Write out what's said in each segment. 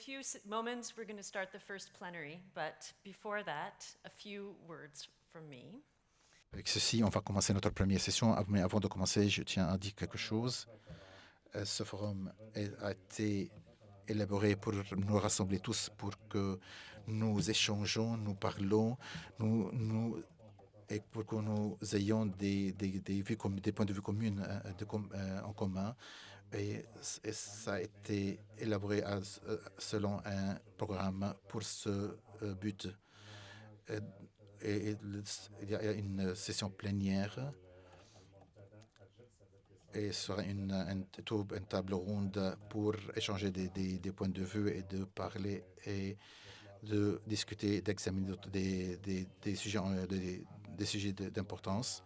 few moments, we're going to start the first plenary, but before that, a few words from me. Avec ceci, on va commencer notre première session, mais avant de commencer, je tiens à dire quelque chose. Euh, ce forum a été élaboré pour nous rassembler tous, pour que nous échangeons, nous parlons, et pour que nous ayons des, points de vue communs de, euh, en commun. Et, ça a été élaboré à, selon un programme pour ce but. Et, il y a une session plénière et sera une, une, table ronde pour échanger des, des, points de vue et de parler et de discuter, d'examiner des, des, sujets, sujets d'importance.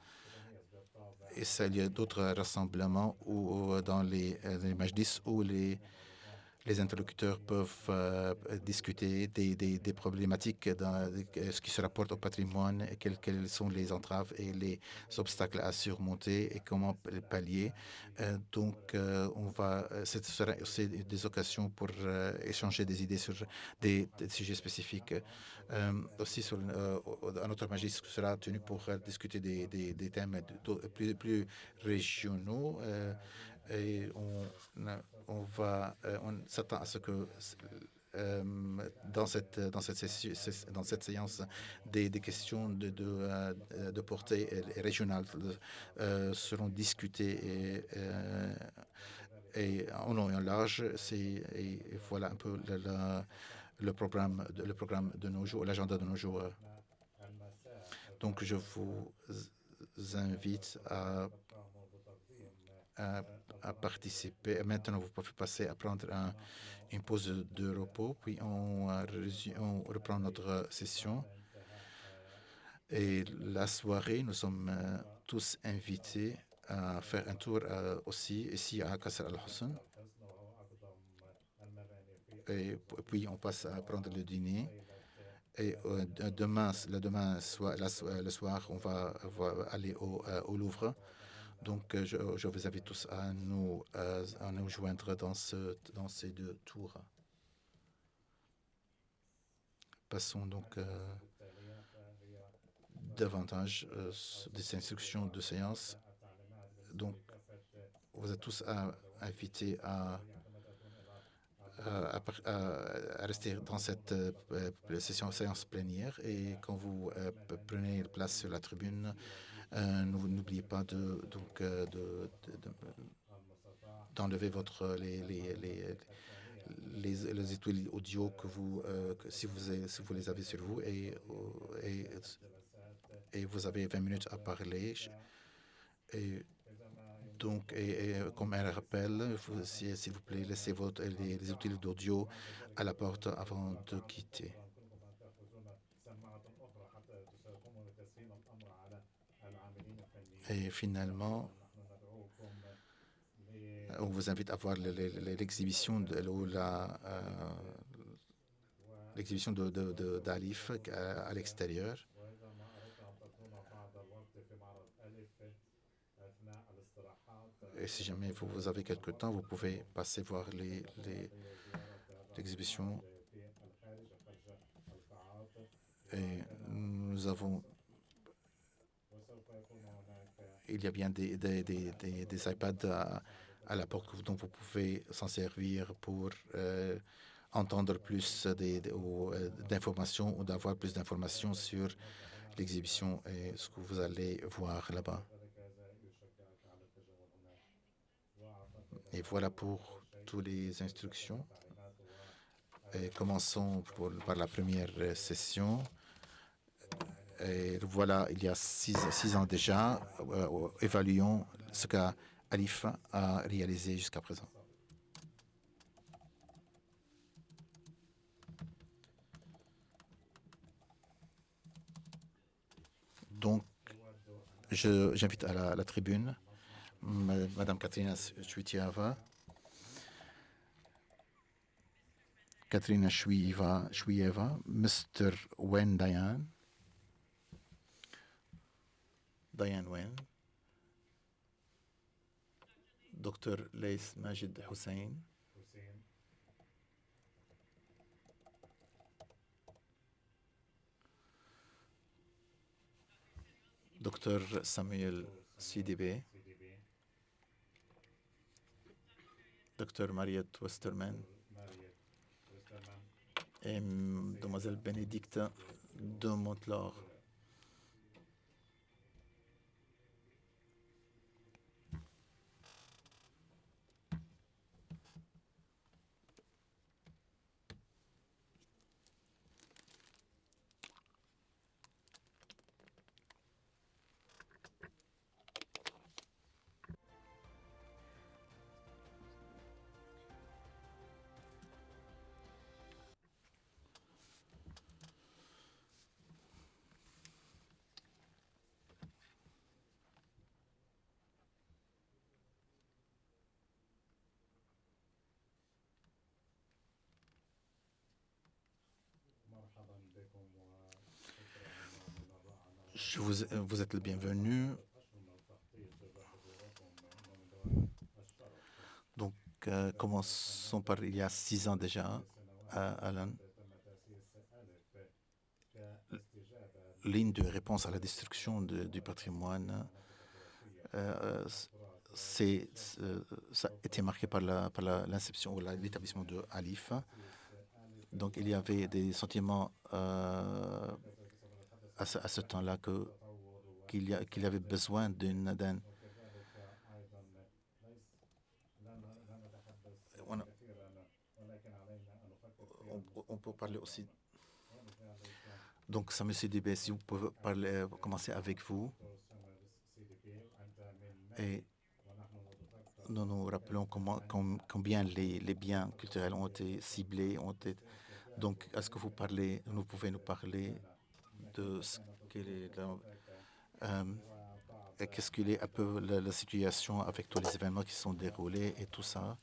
Et ça, y a d'autres rassemblements ou dans les, les majdis où les les interlocuteurs peuvent euh, discuter des, problématiques dans ce qui se rapporte au patrimoine, quelles, sont les entraves et les obstacles à surmonter et comment les pallier. Euh, donc, euh, on va, ce sera aussi des occasions pour échanger des idées sur des, sujets spécifiques. aussi, sur, un autre magistrat sera tenu pour discuter des, thèmes plus régionaux et on, on va, euh, on s'attend à ce que euh, dans cette dans cette dans cette séance des, des questions de, de, euh, de portée régionale seront discutées et, et en long et en large. Et voilà un peu le, le, le programme le programme de nos jours, l'agenda de nos jours. Donc je vous invite à à, participer. Maintenant, vous pouvez passer à prendre un, une pause de repos, puis on, on, reprend notre session. Et la soirée, nous sommes euh, tous invités à faire un tour euh, aussi ici à Qasr al-Hussein. Et puis, on passe à prendre le dîner. Et euh, demain, le, demain soir, le soir, on va, va aller au, au Louvre. Donc, euh, je, vous invite tous à nous, euh, joindre dans, ce, dans ces deux tours. Passons donc euh, davantage des instructions de séance. Donc, vous êtes tous invités à, rester dans cette euh, session séance plénière et quand vous prenez place sur la tribune, n'oubliez pas de donc de, d'enlever votre les, les, les, les, audio que vous que si vous si vous les avez sur vous et, vous avez 20 minutes à parler et donc, comme un rappel, s'il vous plaît, laissez votre, les, les outils d'audio à la porte avant de quitter. Et finalement, on vous invite à voir l'exhibition d'Alif à l'extérieur. Et si jamais vous, avez quelque temps, vous pouvez passer voir l'exhibition. Les, Et nous avons... Il y a bien des, des, des, des iPads à, à, la porte dont vous pouvez s'en servir pour euh, entendre plus euh, d'informations ou d'avoir plus d'informations sur l'exhibition et ce que vous allez voir là-bas. Et voilà pour toutes les instructions. Commençons par la première session. Et voilà, il y a six, ans déjà, euh, évaluons ce qu'Alif a réalisé jusqu'à présent. Donc, j'invite à la, tribune Madame Katrina Shvitiava, Katrina Shwieva, Mr. Wen Diane, Diane Wynne, Dr. Leis Majid Hussein, Dr. Samuel CDB, Dr. Mariette Westerman, et Mlle Bénédicte de Montelor. Vous, êtes le bienvenu. Donc, euh, commençons par il y a six ans déjà, à Alan. Ligne de réponse à la destruction de, du patrimoine, euh, c'est, ça a été marqué par l'inception la, ou l'établissement de Alif. Donc, il y avait des sentiments euh, à ce, temps-là qu'il y, qu avait besoin d'une on, on, peut parler aussi. Donc ça me dit si vous pouvez parler, commencer avec vous. Et nous nous rappelons comment, combien les, les, biens culturels ont été ciblés, ont été donc est-ce que vous parlez, vous pouvez nous parler de ce qu'est euh, qu'est-ce qu'il est un peu la, la, situation avec tous les événements qui sont déroulés et tout ça?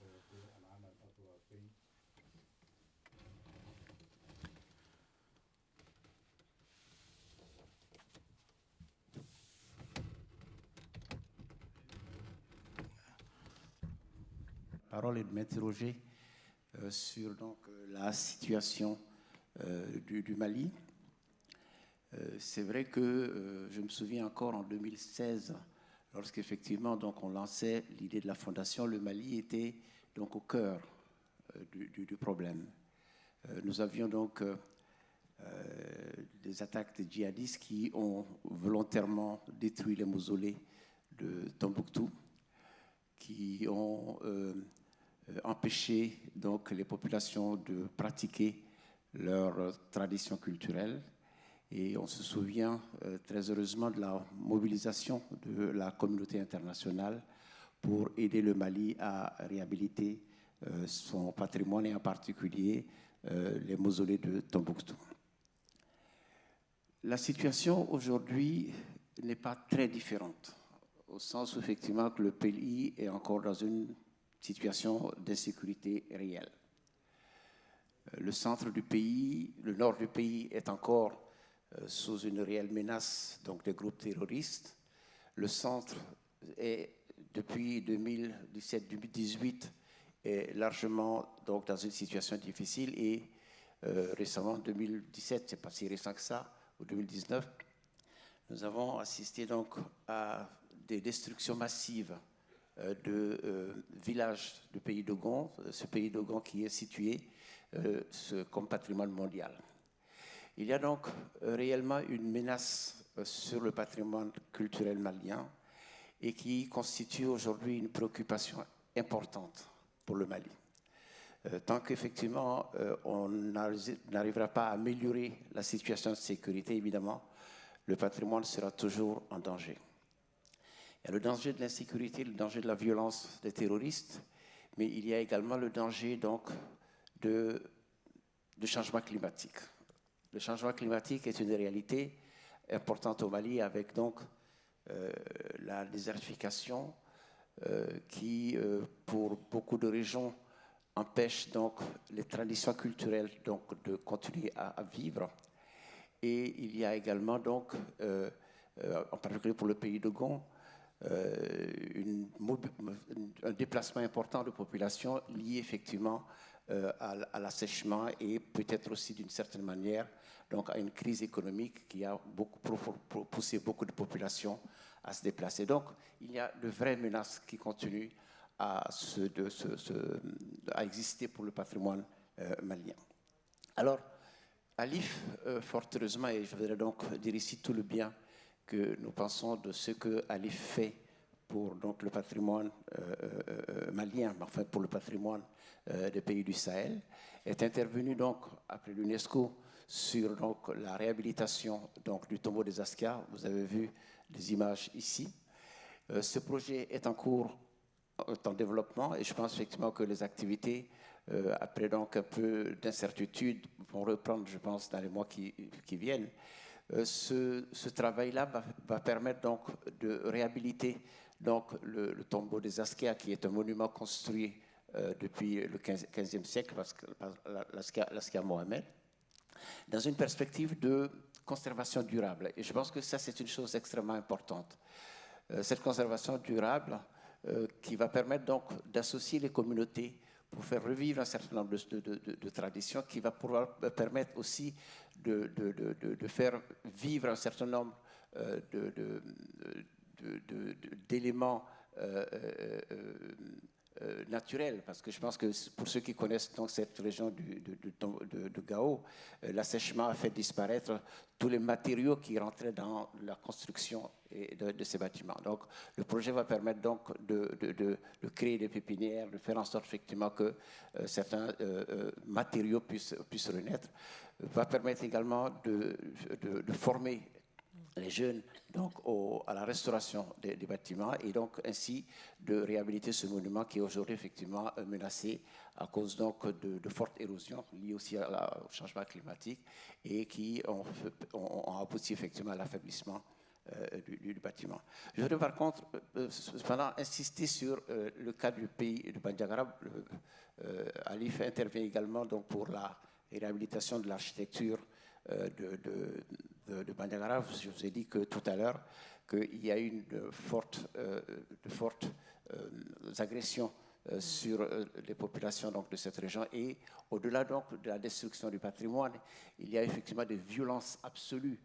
parole est de m'interroger euh, sur donc, la situation euh, du, Mali. Euh, c'est vrai que euh, je me souviens encore en 2016, lorsqu'effectivement donc on lançait l'idée de la fondation, le Mali était donc au cœur euh, du, problème. nous avions donc des attaques de djihadistes qui ont volontairement détruit les mausolées de Tombouctou, qui ont empêché donc les populations de pratiquer leurs traditions culturelles et on se souvient euh, très heureusement de la mobilisation de la communauté internationale pour aider le Mali à réhabiliter euh, son patrimoine et en particulier euh, les mausolées de Tombouctou. La situation aujourd'hui n'est pas très différente, au sens effectivement que le pays est encore dans une situation d'insécurité réelle. Le centre du pays, le nord du pays est encore sous une réelle menace donc des groupes terroristes. Le centre est depuis 2017-2018 est largement donc dans une situation difficile et euh, récemment 2017, c'est pas si récent que ça, ou 2019, nous avons assisté donc à des destructions massives euh, de euh, villages du pays d'Ogon, ce pays d'Ogon qui est situé euh, comme patrimoine mondial. Il y a donc euh, réellement une menace euh, sur le patrimoine culturel malien et qui constitue aujourd'hui une préoccupation importante pour le Mali. Euh, tant qu'effectivement on n'arrivera pas à améliorer la situation de sécurité, évidemment, le patrimoine sera toujours en danger. Il y a le danger de l'insécurité, le danger de la violence des terroristes, mais il y a également le danger donc de changement climatique. Le changement climatique est une réalité importante au Mali avec donc euh, la désertification euh, qui, euh, pour beaucoup de régions, empêche donc les traditions culturelles donc, de continuer à, vivre. Et il y a également donc, en particulier pour le pays de Gon, un déplacement important de population lié effectivement à, à l'assèchement et peut-être aussi d'une certaine manière donc à une crise économique qui a beaucoup, poussé beaucoup de populations à se déplacer. Donc il y a de vraies menaces qui continuent à exister pour le patrimoine euh, malien. Alors, Alif, euh, fort heureusement, et je voudrais donc dire ici tout le bien que nous pensons de ce que Alif fait pour donc, le patrimoine euh, euh, malien, enfin pour le patrimoine des pays du Sahel, est intervenu donc après l'UNESCO sur donc, la réhabilitation donc, du tombeau des Askia. Vous avez vu les images ici. ce projet est en cours, en développement, et je pense effectivement que les activités euh, après donc un peu d'incertitude, vont reprendre, je pense, dans les mois qui, viennent. Euh, ce, travail-là va, permettre donc de réhabiliter donc le, tombeau des Askia, qui est un monument construit euh, depuis le 15, e siècle, l'Askia Mohamed, dans une perspective de conservation durable. Et je pense que ça, c'est une chose extrêmement importante. cette conservation durable qui va permettre donc d'associer les communautés pour faire revivre un certain nombre de, traditions qui va pouvoir permettre aussi de, faire vivre un certain nombre euh, d'éléments euh, euh, euh, naturel, parce que je pense que pour ceux qui connaissent donc cette région du, de, de, Gao, euh, l'assèchement a fait disparaître tous les matériaux qui rentraient dans la construction de, ces bâtiments. Donc le projet va permettre donc de, créer des pépinières, de faire en sorte effectivement que euh, certains matériaux puissent, puissent renaître, va permettre également de, former les jeunes donc à la restauration des, bâtiments et donc ainsi de réhabiliter ce monument qui est aujourd'hui effectivement euh, menacé à cause donc de, fortes érosions liées aussi au changement climatique et qui ont, abouti effectivement à l'affaiblissement euh, du, bâtiment. Je voudrais par contre euh, cependant insister sur le cas du pays de Bandiagara. Alif intervient également donc pour la réhabilitation de l'architecture de, de Je vous ai dit que tout à l'heure qu'il y a eu de fortes, euh, euh, agressions euh, sur les populations donc, de cette région. Et au-delà de la destruction du patrimoine, il y a effectivement des violences absolues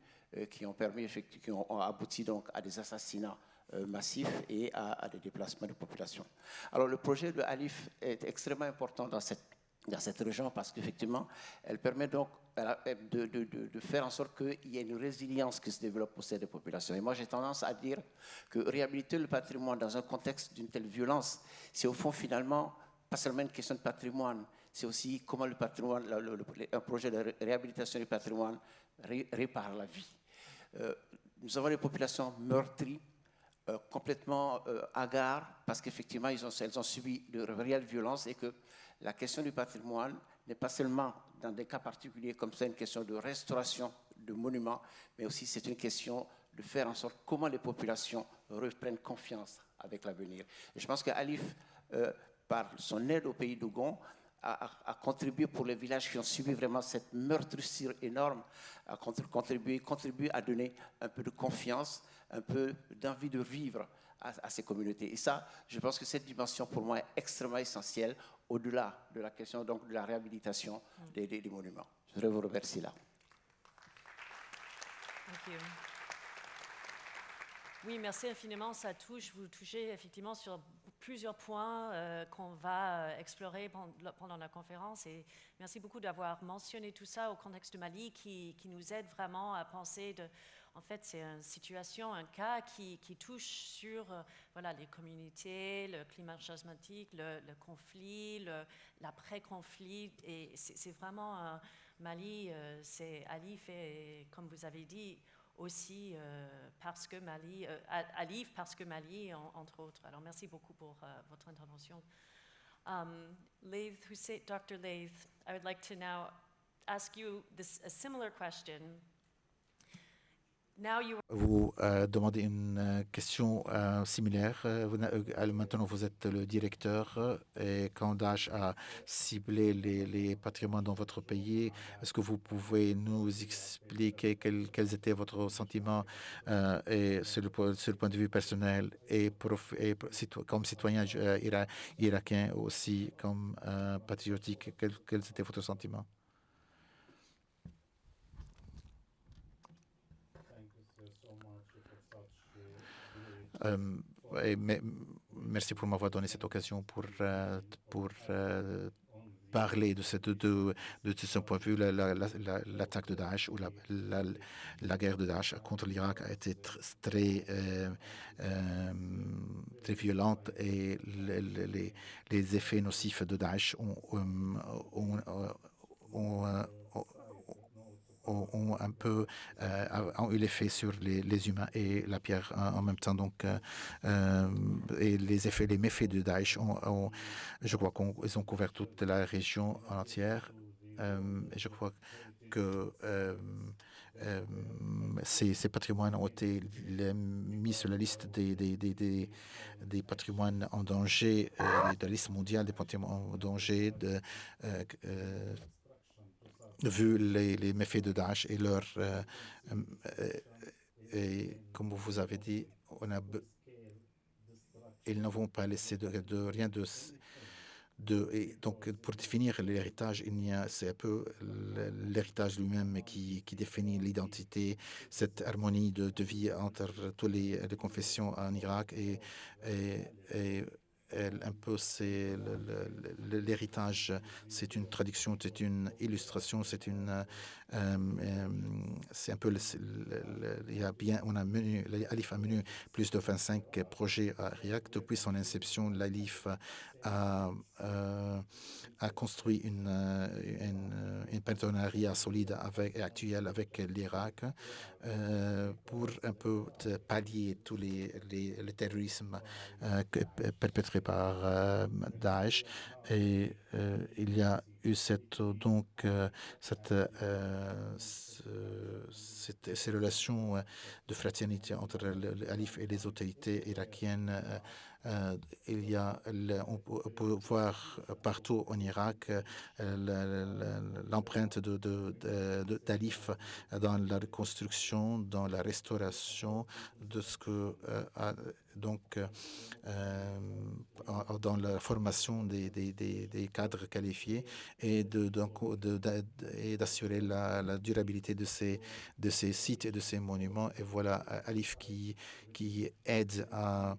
qui ont permis, qui ont abouti donc à des assassinats massifs et à, à, des déplacements de population. Alors le projet de Alif est extrêmement important dans cette dans cette région parce qu'effectivement, elle permet donc de, faire en sorte qu'il y ait une résilience qui se développe sein des populations. Et moi, j'ai tendance à dire que réhabiliter le patrimoine dans un contexte d'une telle violence, c'est au fond finalement pas seulement une question de patrimoine, c'est aussi comment le patrimoine, un projet de réhabilitation du patrimoine répare la vie. Euh, nous avons des populations meurtries, euh, complètement euh, parce qu'effectivement, elles ont subi de réelles violences et que la question du patrimoine n'est pas seulement dans des cas particuliers comme ça une question de restauration de monuments, mais aussi c'est une question de faire en sorte comment les populations reprennent confiance avec l'avenir. je pense qu'Alif, euh, par son aide au pays d'Ougon, a, contribué pour les villages qui ont subi vraiment cette meurtrissure énorme, a contribué à donner un peu de confiance, un peu d'envie de vivre à, ces communautés. Et ça, je pense que cette dimension, pour moi, est extrêmement essentielle au-delà de la question donc, de la réhabilitation des, monuments. Je voudrais vous remercier là. Oui, merci infiniment. Ça touche, vous touchez effectivement sur plusieurs points euh, qu'on va euh, explorer pendant la conférence. Et merci beaucoup d'avoir mentionné tout ça au contexte de Mali qui, qui nous aide vraiment à penser de en fait, c'est une situation, un cas qui, touche sur euh, voilà, les communautés, le climat charismatique, le, conflit, l'après-conflit. Et c'est vraiment Mali, euh, c'est Ali fait, comme vous avez dit, aussi euh, parce que Mali, Alif parce que Mali, entre autres. Alors merci beaucoup pour votre intervention. Um, Laith, Dr. I would like to now ask you this, a similar question Vous euh, demandez une euh, question euh, similaire. Maintenant, vous êtes le directeur et quand Daesh a ciblé les, patrimoines dans votre pays, est-ce que vous pouvez nous expliquer quel- quels étaient vos sentiments euh, et sur, le, point de vue personnel et, comme citoyen ira- irakien aussi, comme patriotique, quels, quels étaient vos sentiments? Et me- merci pour m'avoir donné cette occasion pour, euh, pour euh, parler de, cette, de, de, ce point de vue. la- la- la- la- L'attaque de Daesh ou la, guerre de Daesh contre l'Irak a été tr- très, euh, très violente et le- le- les, les effets nocifs de Daesh ont, ont, ont, ont- un peu euh, ont eu l'effet sur les, les humains et la pierre en, en même temps. Donc, euh, euh, et les effets, les méfaits de Daesh, ont, je crois qu'ils ont couvert toute la région entière. Et je crois que ces, ces patrimoines ont été mis sur la liste des, des, des, des, patrimoines en danger, de la liste mondiale des patrimoines en danger de, vu les, les méfaits de Daesh et leur... euh, euh, et comme vous avez dit, on a, ils ne vont pas laisser de, de rien de... de et donc, pour définir l'héritage, c'est un peu l'héritage lui-même qui, qui définit l'identité, cette harmonie de, de vie entre toutes les, les confessions en Irak et elle, un peu c'est l'héritage, c'est une traduction, c'est une illustration, c'est une, un peu, le- c'est le- le- il y a bien, on a mené, l'ALIF a mené plus de 25 projets à Irak depuis son inception. L'ALIF a, euh, a construit une, euh, une, une partenariat solide avec, et actuel avec l'Irak euh, pour un peu pallier tous les, les, le terrorisme euh, que- perpétré par euh, Daesh. Et euh, il y a eu cette, donc, euh, cette, euh, ce- cette- ces relations euh, de fraternité entre le, le Alif et les autorités irakiennes. Euh, il y a, on, peut, voir partout en Irak euh, le- le- l'empreinte de, de, dans la reconstruction, dans la restauration de ce que euh, donc dans la formation des, des, des, des cadres qualifiés et donc, de- de- d'assurer la, la durabilité de ces, de ces sites et de ces monuments. Et voilà Alif qui, qui aide à,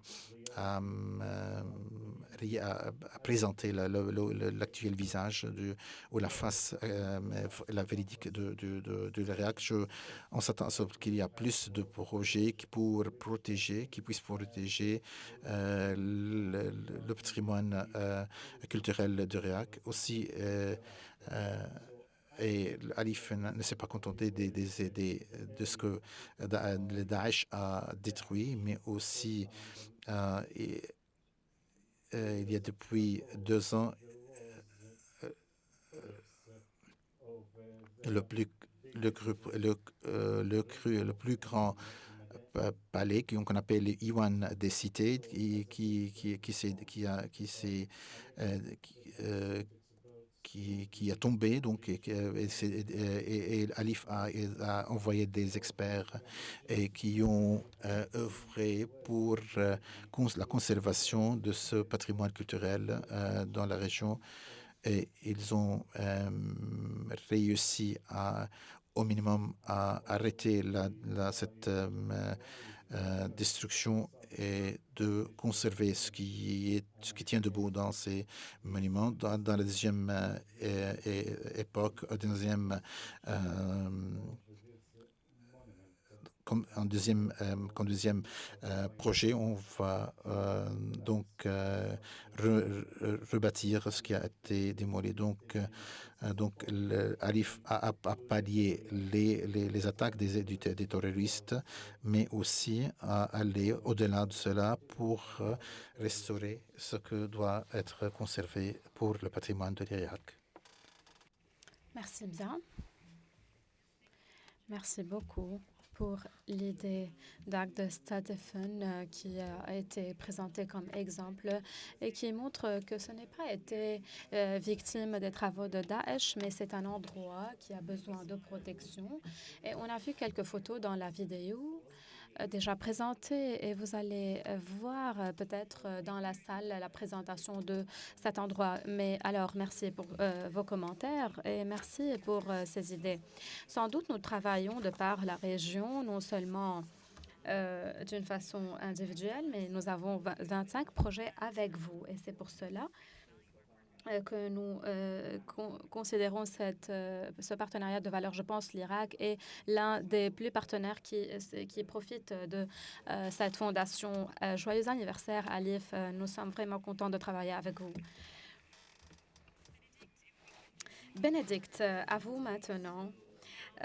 à- à présenter l'actuel visage ou la face, euh, la véridique de, de, de, de On s'attend à ce qu'il y a plus de projets pour protéger, qui puissent protéger euh, le, patrimoine euh, culturel de l'Irak. Aussi, euh, euh, et Alif ne s'est pas contenté des, des- des- de ce que le Daesh a détruit, mais aussi euh, et, euh, il y a depuis deux ans euh, le plus le, groupe- le, euh, le, cru- le plus grand pa- palais qu'on appelle les Iwan des cités qui qui qui qui s'est qui a qui euh, qui, euh, qui, a tombé donc et, et, Alif a, envoyé des experts et qui ont euh, œuvré pour euh, la conservation de ce patrimoine culturel euh, dans la région. Et ils ont réussi au minimum à arrêter cette destruction et de conserver ce qui, est, ce qui tient debout dans ces monuments. Dans, dans la deuxième euh, époque, deuxième, euh, comme un deuxième, euh, euh, projet, on va euh, donc re- re- rebâtir ce qui a été démoli. Donc, donc le Arif a, pallié les, les, les attaques des, des terroristes, mais aussi à aller au-delà de cela pour restaurer ce que doit être conservé pour le patrimoine de l'Irak. Merci bien. Merci beaucoup pour l'idée d'acte de Stadefun euh, qui a été présenté comme exemple et qui montre que ce n'est pas été euh, victime des travaux de Daesh, mais c'est un endroit qui a besoin de protection. Et on a vu quelques photos dans la vidéo déjà présenté et vous allez euh, voir euh, peut-être dans la salle la présentation de cet endroit. Mais alors, merci pour vos commentaires et merci pour ces idées. Sans doute, nous travaillons de par la région, non seulement d'une façon individuelle, mais nous avons 25 projets avec vous et c'est pour cela euh, que nous euh, considérons cette, euh, ce partenariat de valeur. Je pense l'Irak est l'un des plus partenaires qui, qui profitent de cette fondation. joyeux anniversaire, Alif. nous sommes vraiment contents de travailler avec vous. Bénédicte, à vous maintenant.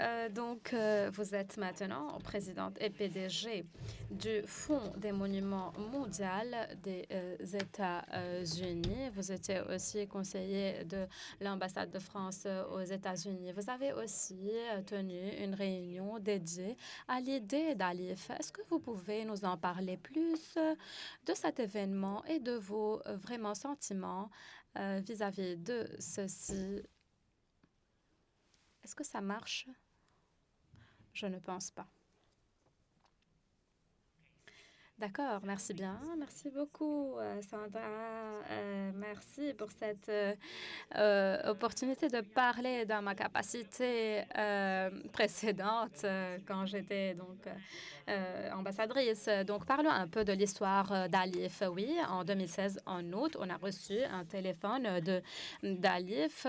Euh, donc, euh, vous êtes maintenant présidente et PDG du Fonds des monuments mondial des euh, États-Unis. Vous étiez aussi conseiller de l'ambassade de France aux États-Unis. Vous avez aussi tenu une réunion dédiée à l'idée d'Alif. Est-ce que vous pouvez nous en parler plus de cet événement et de vos vraiment sentiments vis-à-vis -vis de ceci? Est-ce que ça marche? Je ne pense pas. D'accord, merci bien. Merci beaucoup, euh, Sandra. Euh, merci pour cette euh, opportunité de parler dans ma capacité précédente quand j'étais donc ambassadrice. Donc, parlons un peu de l'histoire d'Alif. Oui, en 2016, en août, on a reçu un téléphone d'Alif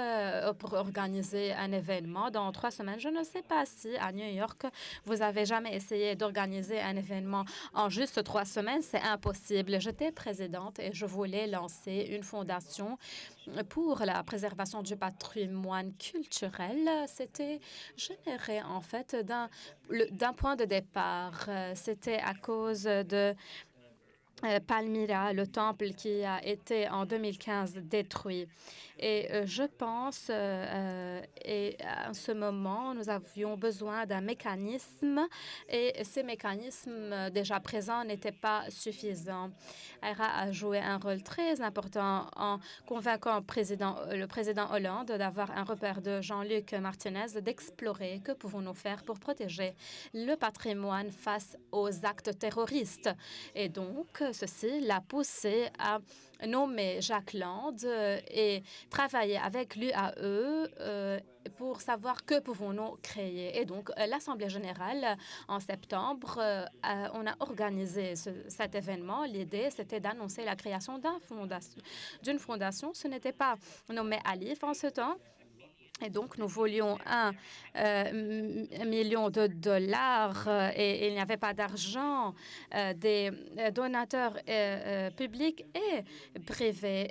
pour organiser un événement dans trois semaines. Je ne sais pas si à New York, vous avez jamais essayé d'organiser un événement en juste trois semaines, c'est impossible. J'étais présidente et je voulais lancer une fondation pour la préservation du patrimoine culturel. C'était généré en fait d'un point de départ. C'était à cause de euh, Palmyra, le temple qui a été en 2015 détruit. Et euh, je pense, euh, et à ce moment, nous avions besoin d'un mécanisme et ces mécanismes déjà présents n'étaient pas suffisants. ERA a joué un rôle très important en convainquant le président Hollande d'avoir un repère de Jean-Luc Martinez d'explorer que pouvons-nous faire pour protéger le patrimoine face aux actes terroristes. Et donc, ceci l'a poussé à nommer Jacques Land euh, et travailler avec l'UAE euh, pour savoir que pouvons-nous créer. Et donc, euh, l'Assemblée générale, en septembre, on a organisé cet événement. L'idée, c'était d'annoncer la création d'une fondation. fondation. Ce n'était pas nommé Alif en ce temps, et donc, nous voulions un, euh, million de dollars euh, et, il n'y avait pas d'argent euh, des donateurs publics et privés.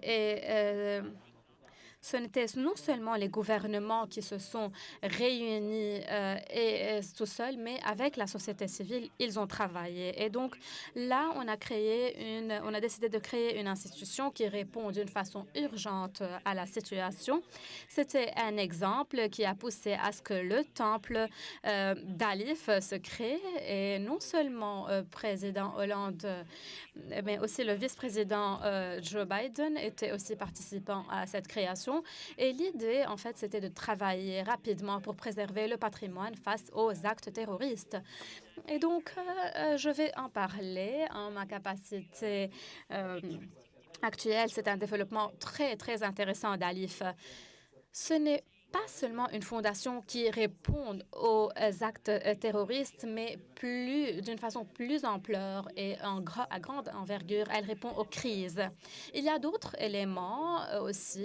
Ce n'était non seulement les gouvernements qui se sont réunis euh, tout seuls, mais avec la société civile, ils ont travaillé. Et donc là, on a créé une, on a décidé de créer une institution qui répond d'une façon urgente à la situation. C'était un exemple qui a poussé à ce que le temple euh, d'Alif se crée et non seulement euh, président Hollande, mais aussi le vice-président Joe Biden était aussi participant à cette création et l'idée, en fait, c'était de travailler rapidement pour préserver le patrimoine face aux actes terroristes. Et donc, euh, euh, je vais en parler en ma capacité euh, actuelle. C'est un développement très, très intéressant d'Alif. Ce n'est pas seulement une fondation qui répond aux actes terroristes, mais plus d'une façon plus ampleur et à grande envergure, elle répond aux crises. Il y a d'autres éléments euh, aussi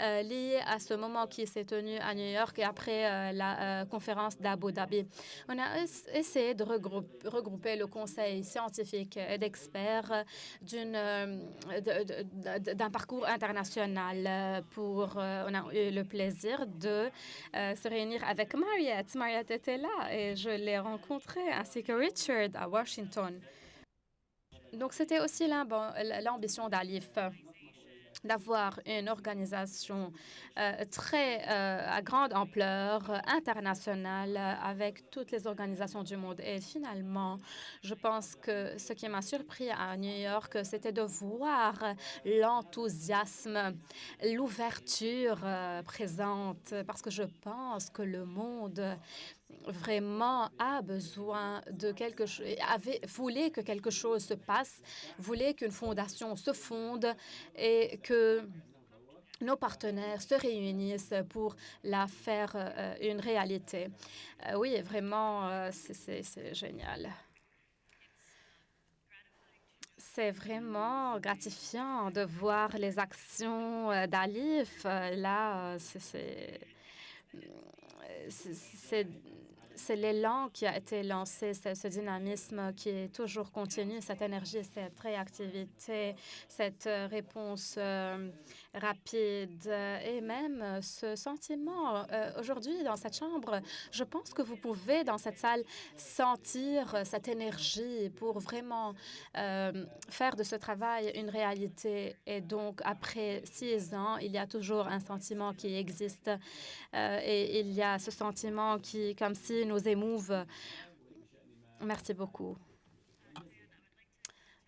euh, liés à ce moment qui s'est tenu à New York et après euh, la conférence d'Abu Dhabi. On a essayé de regrouper, regrouper le conseil scientifique et d'experts d'un parcours international pour on a eu le plaisir de euh, se réunir avec Mariette. Mariette était là et je l'ai rencontrée, ainsi que Richard à Washington. Donc, c'était aussi l'ambition d'Alif d'avoir une organisation euh, très euh, à grande ampleur euh, internationale avec toutes les organisations du monde. Et finalement, je pense que ce qui m'a surpris à New York, c'était de voir l'enthousiasme, l'ouverture présente, parce que je pense que le monde vraiment a besoin de quelque chose, voulait que quelque chose se passe, voulait qu'une fondation se fonde et que nos partenaires se réunissent pour la faire euh, une réalité. Euh, oui, vraiment, euh, c'est génial. C'est vraiment gratifiant de voir les actions d'Alif. Là, c'est c'est l'élan qui a été lancé, ce dynamisme qui est toujours continu, cette énergie, cette réactivité, cette euh, réponse euh, rapide et même ce sentiment. Euh, aujourd'hui, dans cette chambre, je pense que vous pouvez, dans cette salle, sentir cette énergie pour vraiment faire de ce travail une réalité. Et donc, après six ans, il y a toujours un sentiment qui existe et il y a ce sentiment qui, comme si nous émouve. Merci beaucoup.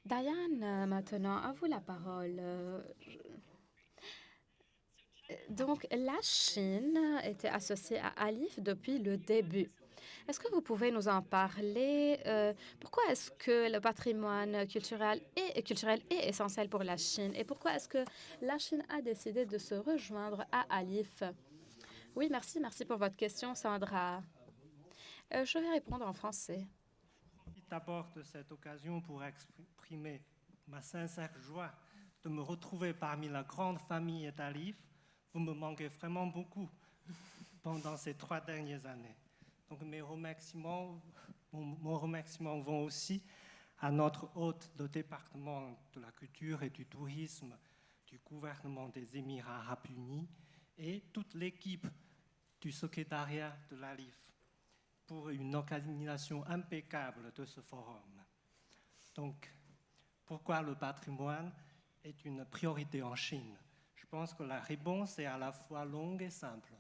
Diane, maintenant, à vous la parole. Donc, la Chine était associée à Alif depuis le début. Est-ce que vous pouvez nous en parler? Euh, pourquoi est-ce que le patrimoine culturel est, culturel est essentiel pour la Chine? Et pourquoi est-ce que la Chine a décidé de se rejoindre à Alif? Oui, merci. Merci pour votre question, Sandra. Euh, je vais répondre en français. D'abord de cette occasion pour exprimer ma sincère joie de me retrouver parmi la grande famille d'Alif. Vous me manquez vraiment beaucoup pendant ces trois dernières années. Donc mes remerciements, mon, vont aussi à notre hôte de département de la culture et du tourisme du gouvernement des Émirats arabes unis et toute l'équipe du secrétariat de l'ALIF pour une organisation impeccable de ce forum. Donc, pourquoi le patrimoine est une priorité en Chine? Pense que la réponse est à la fois longue et simple.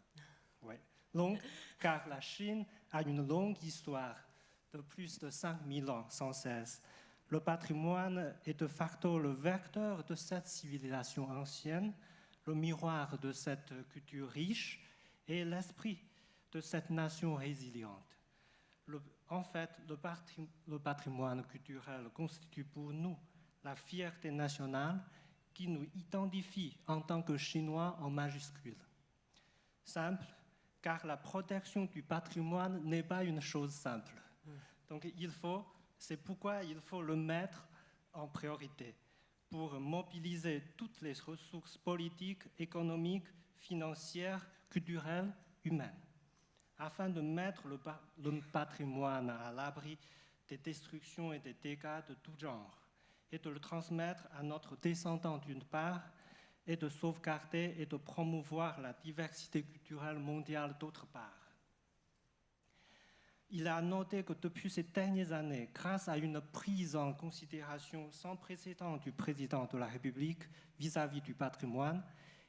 Oui, longue, car la Chine a une longue histoire de plus de 5000 ans sans cesse. Le patrimoine est de facto le vecteur de cette civilisation ancienne, le miroir de cette culture riche et l'esprit de cette nation résiliente en fait, le, patrimoine culturel constitue pour nous la fierté nationale qui nous identifie en tant que Chinois en majuscule. Simple, car la protection du patrimoine n'est pas une chose simple. Donc il faut, c'est pourquoi il faut le mettre en priorité pour mobiliser toutes les ressources politiques, économiques, financières, culturelles, humaines afin de mettre le, patrimoine à l'abri des destructions et des dégâts de tout genre, et de le transmettre à notre descendant d'une part, et de sauvegarder et de promouvoir la diversité culturelle mondiale d'autre part. Il a noté que depuis ces dernières années, grâce à une prise en considération sans précédent du président de la République vis à -vis du patrimoine,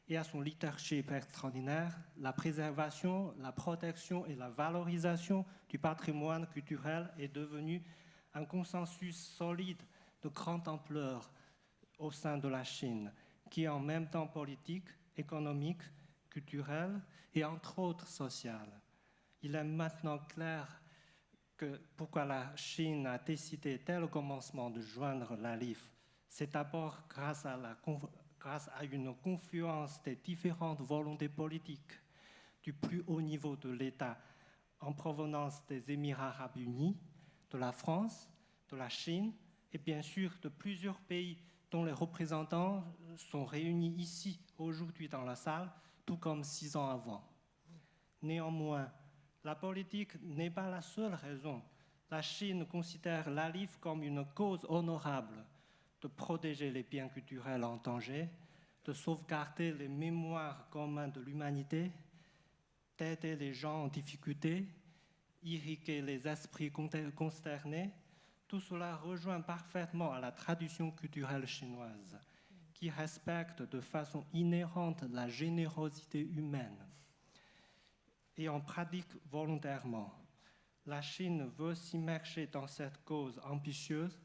et à son leadership extraordinaire, la préservation, la protection et la valorisation du patrimoine culturel est devenue un consensus solide de grande ampleur au sein de la Chine, qui est en même temps politique, économique, culturel et entre autres social. Il est maintenant clair que pourquoi la Chine a décidé dès le commencement de joindre la LIF, c'est d'abord grâce grâce à une confluence des différentes volontés politiques du plus haut niveau de l'État en provenance des Émirats arabes unis, de la France, de la Chine et bien sûr de plusieurs pays dont les représentants sont réunis ici aujourd'hui dans la salle, tout comme six ans avant. Néanmoins, la politique n'est pas la seule raison. La Chine considère l'ALIF comme une cause honorable de protéger les biens culturels en danger, de sauvegarder les mémoires communes de l'humanité, d'aider les gens en difficulté, irriguer les esprits consternés, tout cela rejoint parfaitement à la tradition culturelle chinoise, qui respecte de façon inhérente la générosité humaine et en pratique volontairement. La Chine veut s'immerger dans cette cause ambitieuse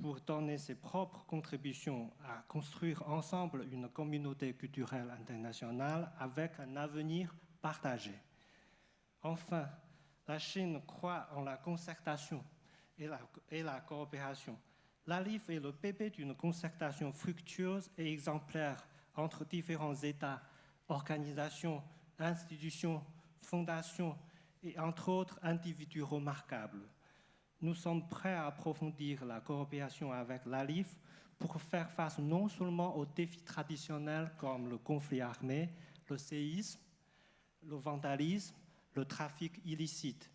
pour donner ses propres contributions à construire ensemble une communauté culturelle internationale avec un avenir partagé. Enfin, la Chine croit en la concertation et la, et la coopération. L'ALIF est le bébé d'une concertation fructueuse et exemplaire entre différents États, organisations, institutions, fondations et entre autres individus remarquables. Nous sommes prêts à approfondir la coopération avec l'ALIF pour faire face non seulement aux défis traditionnels comme le conflit armé, le séisme, le vandalisme, le trafic illicite,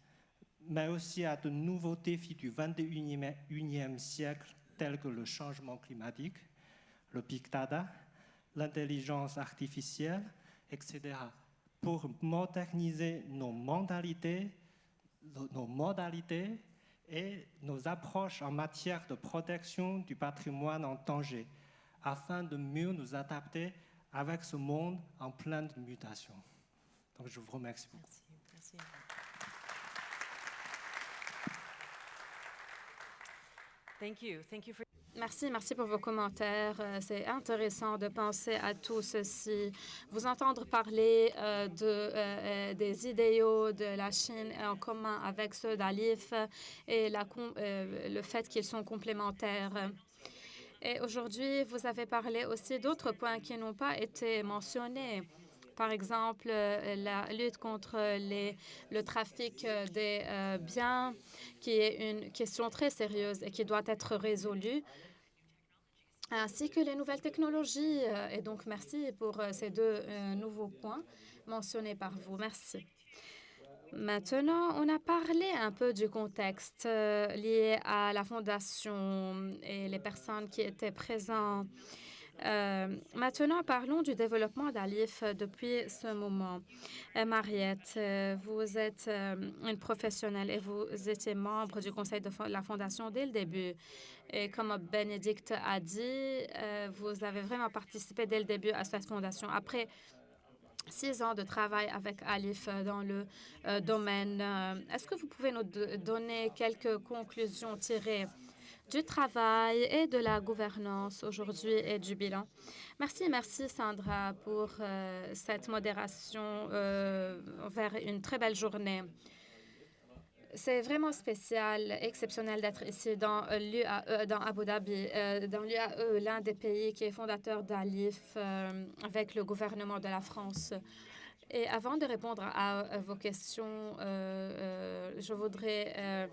mais aussi à de nouveaux défis du 21e siècle tels que le changement climatique, le big data, l'intelligence artificielle, etc., pour moderniser nos modalités, nos modalités et nos approches en matière de protection du patrimoine en danger, afin de mieux nous adapter avec ce monde en pleine mutation. Donc, je vous remercie beaucoup. Merci. Thank you. Thank you for Merci, merci pour vos commentaires. Euh, C'est intéressant de penser à tout ceci. Vous entendre parler euh, de, euh, des idéaux de la Chine en commun avec ceux d'Alif et le fait qu'ils sont complémentaires. Et aujourd'hui, vous avez parlé aussi d'autres points qui n'ont pas été mentionnés. Par exemple, euh, la lutte contre le trafic euh, des euh, biens, qui est une question très sérieuse et qui doit être résolue, ainsi que les nouvelles technologies. Et donc, merci pour ces deux nouveaux points mentionnés par vous. Merci. Maintenant, on a parlé un peu du contexte lié à la fondation et les personnes qui étaient présentes. Euh, maintenant, parlons du développement d'Alif depuis ce moment. Euh, Mariette, euh, vous êtes une professionnelle et vous étiez membre du conseil de la fondation dès le début. Et comme Bénédicte a dit, vous avez vraiment participé dès le début à cette fondation. Après six ans de travail avec Alif dans le domaine, est-ce que vous pouvez nous do- donner quelques conclusions tirées du travail et de la gouvernance aujourd'hui et du bilan. Merci, merci Sandra pour euh, cette modération euh, vers une très belle journée. C'est vraiment spécial, exceptionnel d'être ici dans l'UAE, dans Abu Dhabi, euh, dans l'UAE, l'un des pays qui est fondateur d'Alif euh, avec le gouvernement de la France. Et avant de répondre à, vos questions, euh, euh, je voudrais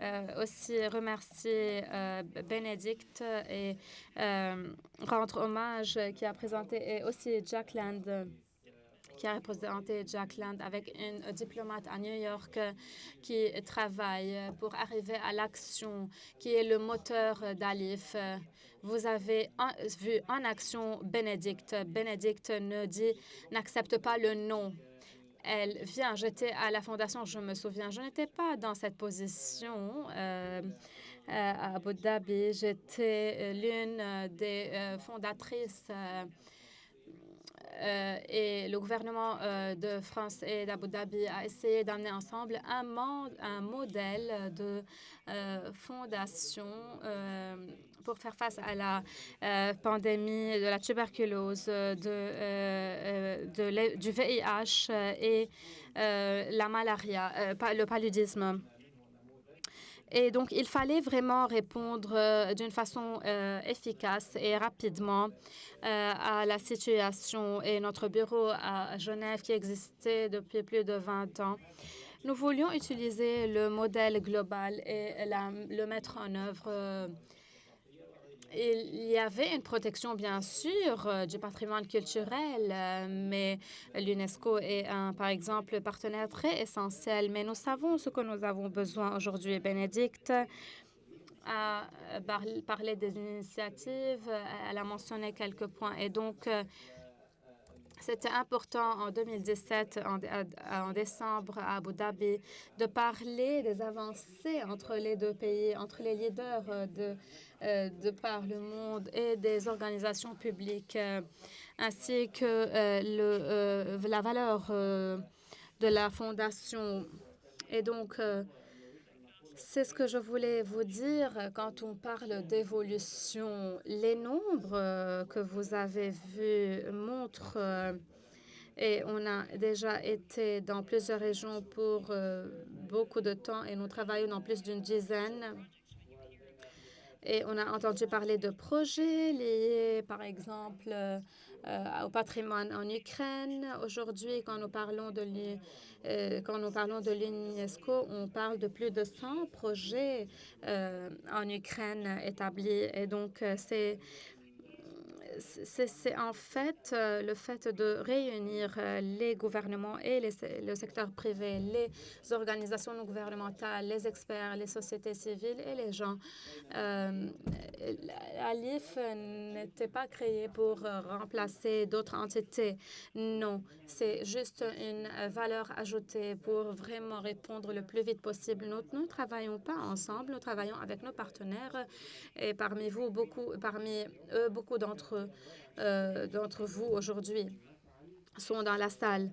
euh, aussi remercier euh, Bénédicte et rendre hommage qui a présenté, et aussi Jack Land, qui a représenté Jack Land avec une diplomate à New York qui travaille pour arriver à l'action, qui est le moteur d'Alif. Vous avez vu en action Bénédicte. Bénédicte ne dit, n'accepte pas le non. Elle vient, j'étais à la fondation, je me souviens, je n'étais pas dans cette position euh, euh, à Abu Dhabi. J'étais euh, l'une des fondatrices euh, et le gouvernement euh, de France et d'Abu Dhabi a essayé d'amener ensemble un, modèle de euh, fondation pour faire face à la pandémie de la tuberculose, de, du VIH et la malaria, le paludisme. Et donc, il fallait vraiment répondre euh, d'une façon euh, efficace et rapidement euh, à la situation. Et notre bureau à Genève, qui existait depuis plus de 20 ans, nous voulions utiliser le modèle global et le mettre en œuvre. Il y avait une protection, bien sûr, euh, du patrimoine culturel, euh, mais l'UNESCO est, un, par exemple, partenaire très essentiel. Mais nous savons ce que nous avons besoin aujourd'hui. Bénédicte a euh, par- parlé des initiatives, elle a mentionné quelques points. Et donc, C'était important en 2017, en, décembre, à Abu Dhabi, de parler des avancées entre les deux pays, entre les leaders de, de par le monde et des organisations publiques, euh, ainsi que euh, la valeur de la fondation. Et donc, c'est ce que je voulais vous dire quand on parle d'évolution. Les nombres euh, que vous avez vus montrent, euh, et on a déjà été dans plusieurs régions pour euh, beaucoup de temps et nous travaillons dans plus d'une dizaine. Et on a entendu parler de projets liés, par exemple, au patrimoine en Ukraine. Aujourd'hui, quand nous parlons de euh, quand nous parlons de l'UNESCO, on parle de plus de 100 projets euh, en Ukraine établis. Et donc, euh, c'est c'est en fait euh, le fait de réunir euh, les gouvernements et le secteur privé, les organisations non gouvernementales, les experts, les sociétés civiles et les gens. Euh, L'ALIF n'était pas créé pour remplacer d'autres entités. Non, c'est juste une valeur ajoutée pour vraiment répondre le plus vite possible. Nous ne travaillons pas ensemble, nous travaillons avec nos partenaires et parmi vous, beaucoup, parmi eux, beaucoup d'entre eux euh, d'entre vous aujourd'hui sont dans la salle.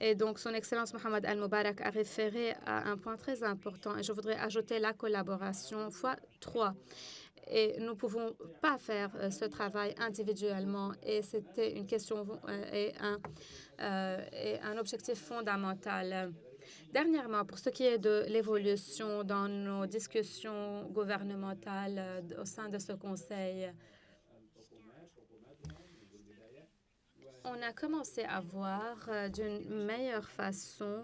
Et donc, Son Excellence Mohamed Al-Mubarak a référé à un point très important et je voudrais ajouter la collaboration fois trois. Et nous ne pouvons pas faire euh, ce travail individuellement et c'était une question euh, et un, et un objectif fondamental. Dernièrement, pour ce qui est de l'évolution dans nos discussions gouvernementales au sein de ce Conseil, on a commencé à voir euh, d'une meilleure façon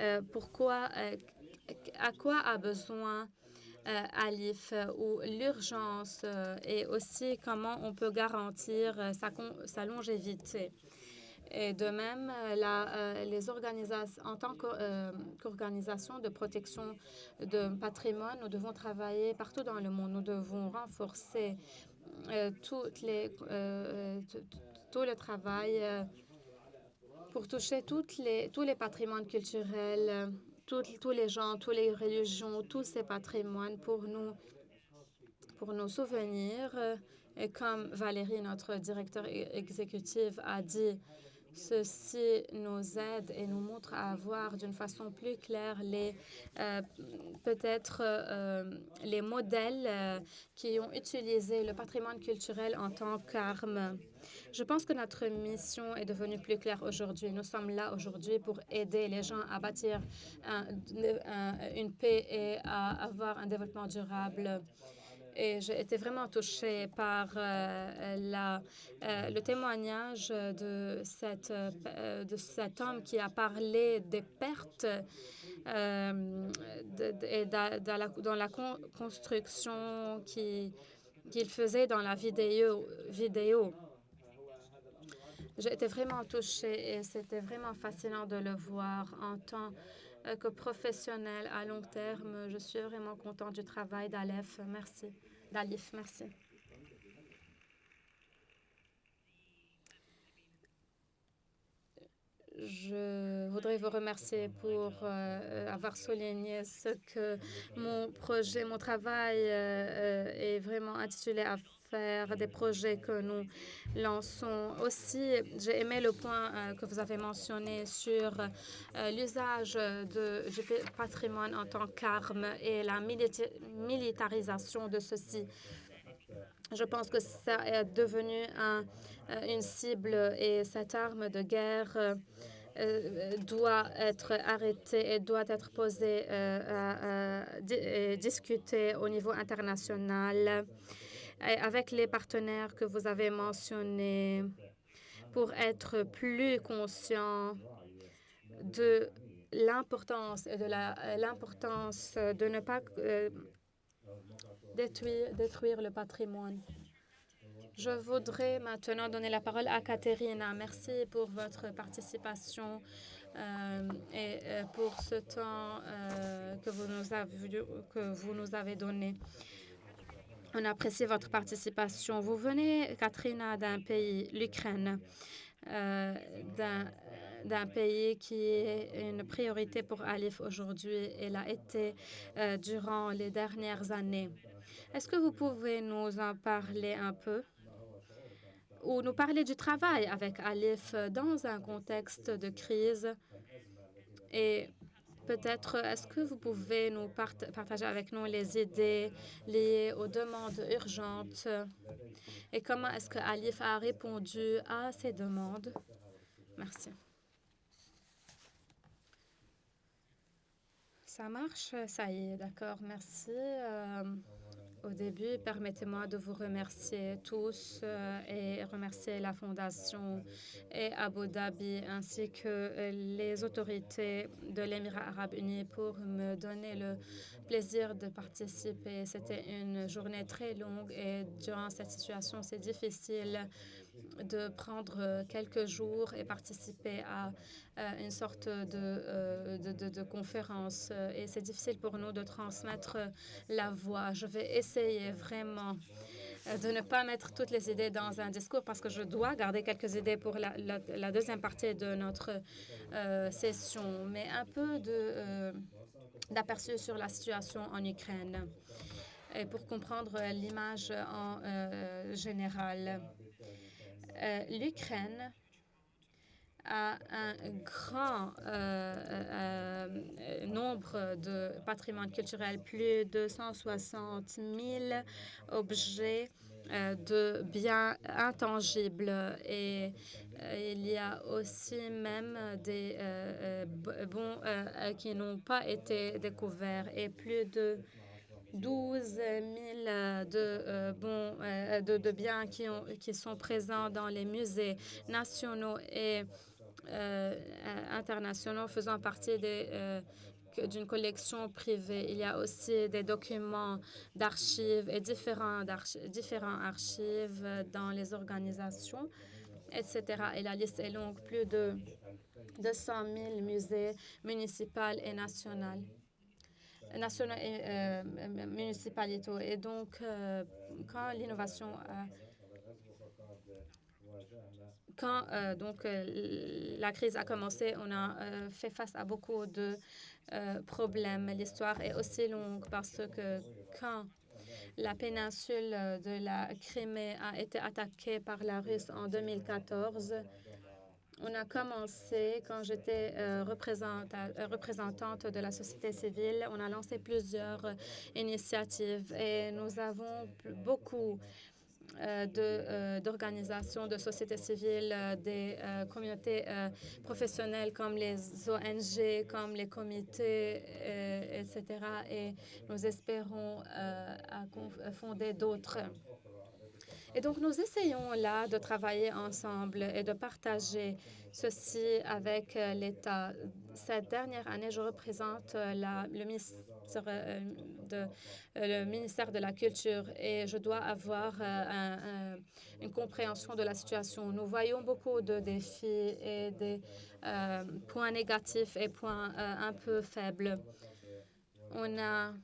euh, pourquoi, euh, à quoi a besoin Alif ou l'urgence et aussi comment on peut garantir sa, longévité. Et de même, les en tant qu'organisation de protection de patrimoine, nous devons travailler partout dans le monde. Nous devons renforcer toutes les, tout le travail euh, pour toucher toutes les, tous les patrimoines culturels, euh, tous les gens, toutes les religions, tous ces patrimoines pour nous, pour nos souvenirs. Euh, et comme Valérie, notre directeur e-, exécutif, a dit, Ceci nous aide et nous montre à voir d'une façon plus claire les peut-être les modèles qui ont utilisé le patrimoine culturel en tant qu'arme. Je pense que notre mission est devenue plus claire aujourd'hui. Nous sommes là aujourd'hui pour aider les gens à bâtir une paix et à avoir un développement durable. Et j'ai été vraiment touchée par euh, euh, le témoignage de, euh, de cet homme qui a parlé des pertes et dans la construction qu'il faisait dans la vidéo. J'ai été vraiment touchée et c'était vraiment fascinant de le voir en tant que professionnel à long terme. Je suis vraiment contente du travail d'Aleph. Merci. D'Alif, merci. Je voudrais vous remercier pour euh, avoir souligné ce que mon projet, mon travail euh, est vraiment intitulé à faire des projets que nous lançons. Aussi, j'ai aimé le point euh, que vous avez mentionné sur euh, l'usage du patrimoine en tant qu'arme et la militarisation de ceci. Je pense que ça est devenu euh, une cible et cette arme de guerre doit être arrêtée et doit être posée et discutée au niveau international avec les partenaires que vous avez mentionnés pour être plus conscient de l'importance de l'importance de ne pas euh, détruire, détruire le patrimoine. Je voudrais maintenant donner la parole à Katerina. Merci pour votre participation euh, et euh, pour ce temps que, vous nous avez, que vous nous avez donné. On apprécie votre participation. Vous venez, Katrina, d'un pays, l'Ukraine. d'un pays qui est une priorité pour Alif aujourd'hui et l'a été durant les dernières années. Est-ce que vous pouvez nous en parler un peu? ou nous parler du travail avec Alif dans un contexte de crise. Et peut-être, est-ce que vous pouvez nous partager avec nous les idées liées aux demandes urgentes? Et comment est-ce que Alif a répondu à ces demandes? Merci. Ça marche? Ça y est, d'accord, merci. Euh, au début, permettez-moi de vous remercier tous euh, et remercier la Fondation et Abu Dhabi ainsi que les autorités de l'Émirat arabe uni pour me donner le plaisir de participer. C'était une journée très longue et durant cette situation, c'est difficile de prendre quelques jours et participer à une sorte euh, de, de, de, conférence. Et c'est difficile pour nous de transmettre la voix. Je vais essayer vraiment euh, de ne pas mettre toutes les idées dans un discours parce que je dois garder quelques idées pour la, la, deuxième partie de notre euh, session, mais un peu d'aperçu sur la situation en Ukraine et pour comprendre l'image en général. Euh, L'Ukraine a un grand euh, euh, nombre de patrimoine culturel, plus de 160 000 objets de biens intangibles. Et il y a aussi même des bons qui n'ont pas été découverts. Et plus de 12 000 euh, de, euh, bons, euh, de, biens qui, qui sont présents dans les musées nationaux et internationaux faisant partie d'une collection privée. Il y a aussi des documents d'archives et différents, différents archives dans les organisations, etc. Et la liste est longue, plus de 200 000 musées municipaux et nationaux nationaux et euh. Et donc, euh, quand l'innovation quand euh, donc la crise a commencé, on a fait face à beaucoup de problèmes. L'histoire est aussi longue parce que quand la péninsule de la Crimée a été attaquée par la Russie en 2014, on a commencé quand j'étais euh, euh, représentante de la société civile. On a lancé plusieurs euh, initiatives et nous avons beaucoup d'organisations de, société civile, des communautés professionnelles comme les ONG, comme les comités, etc. Et nous espérons fonder d'autres. Et donc, nous essayons là de travailler ensemble et de partager ceci avec euh, l'État. Cette dernière année, je représente euh, euh, le ministère de la Culture et je dois avoir une compréhension de la situation. Nous voyons beaucoup de défis et des points négatifs et points un peu faibles. On a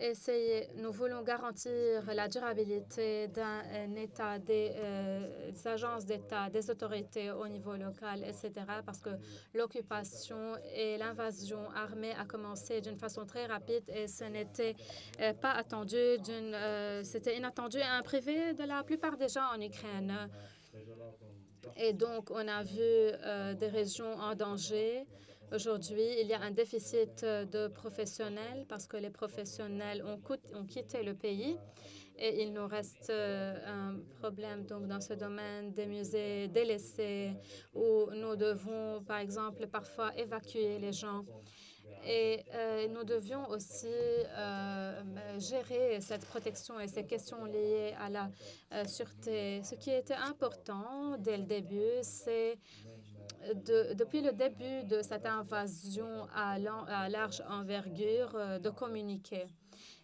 essayer, nous voulons garantir la durabilité d'un État, des, euh, des agences d'État, des autorités au niveau local, etc., parce que l'occupation et l'invasion armée a commencé d'une façon très rapide et ce n'était euh, pas attendu, euh, c'était inattendu et privé de la plupart des gens en Ukraine. Et donc, on a vu des régions en danger, Aujourd'hui, il y a un déficit de professionnels parce que les professionnels ont, quitté le pays et il nous reste euh, un problème donc dans ce domaine des musées délaissés où nous devons, par exemple, parfois évacuer les gens. Et euh, nous devions aussi euh, gérer cette protection et ces questions liées à la sûreté. Ce qui était important dès le début, c'est depuis le début de cette invasion à, large envergure, euh, de communiquer.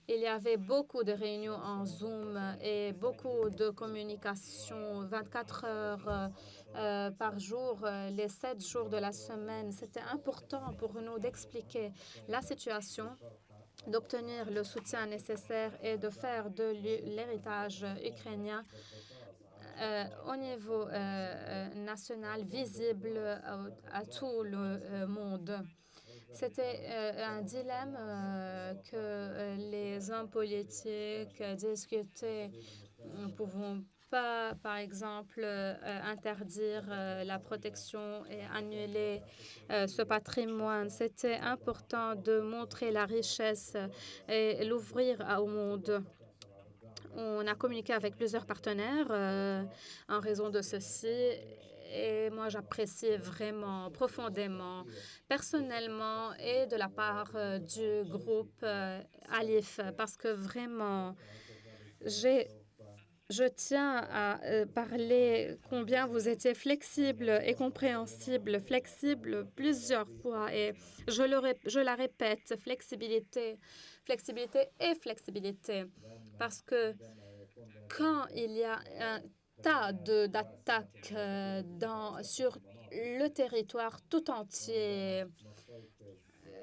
Il y avait beaucoup de réunions en Zoom et beaucoup de communication 24 heures euh, euh, par jour, les sept jours de la semaine. C'était important pour nous d'expliquer la situation d'obtenir le soutien nécessaire et de faire de l'héritage ukrainien au niveau national visible à tout le monde. C'était un dilemme que les hommes politiques discutaient. Nous ne pouvons pas, par exemple, interdire la protection et annuler ce patrimoine. C'était important de montrer la richesse et l'ouvrir au monde. On a communiqué avec plusieurs partenaires en raison de ceci et moi, j'apprécie vraiment profondément, personnellement et de la part du groupe Alif, parce que vraiment, j'ai je tiens à parler combien vous étiez flexible et compréhensible, flexible plusieurs fois. Et je, le, je la répète, flexibilité, flexibilité et flexibilité. Parce que quand il y a un tas d'attaques euh, sur le territoire tout entier.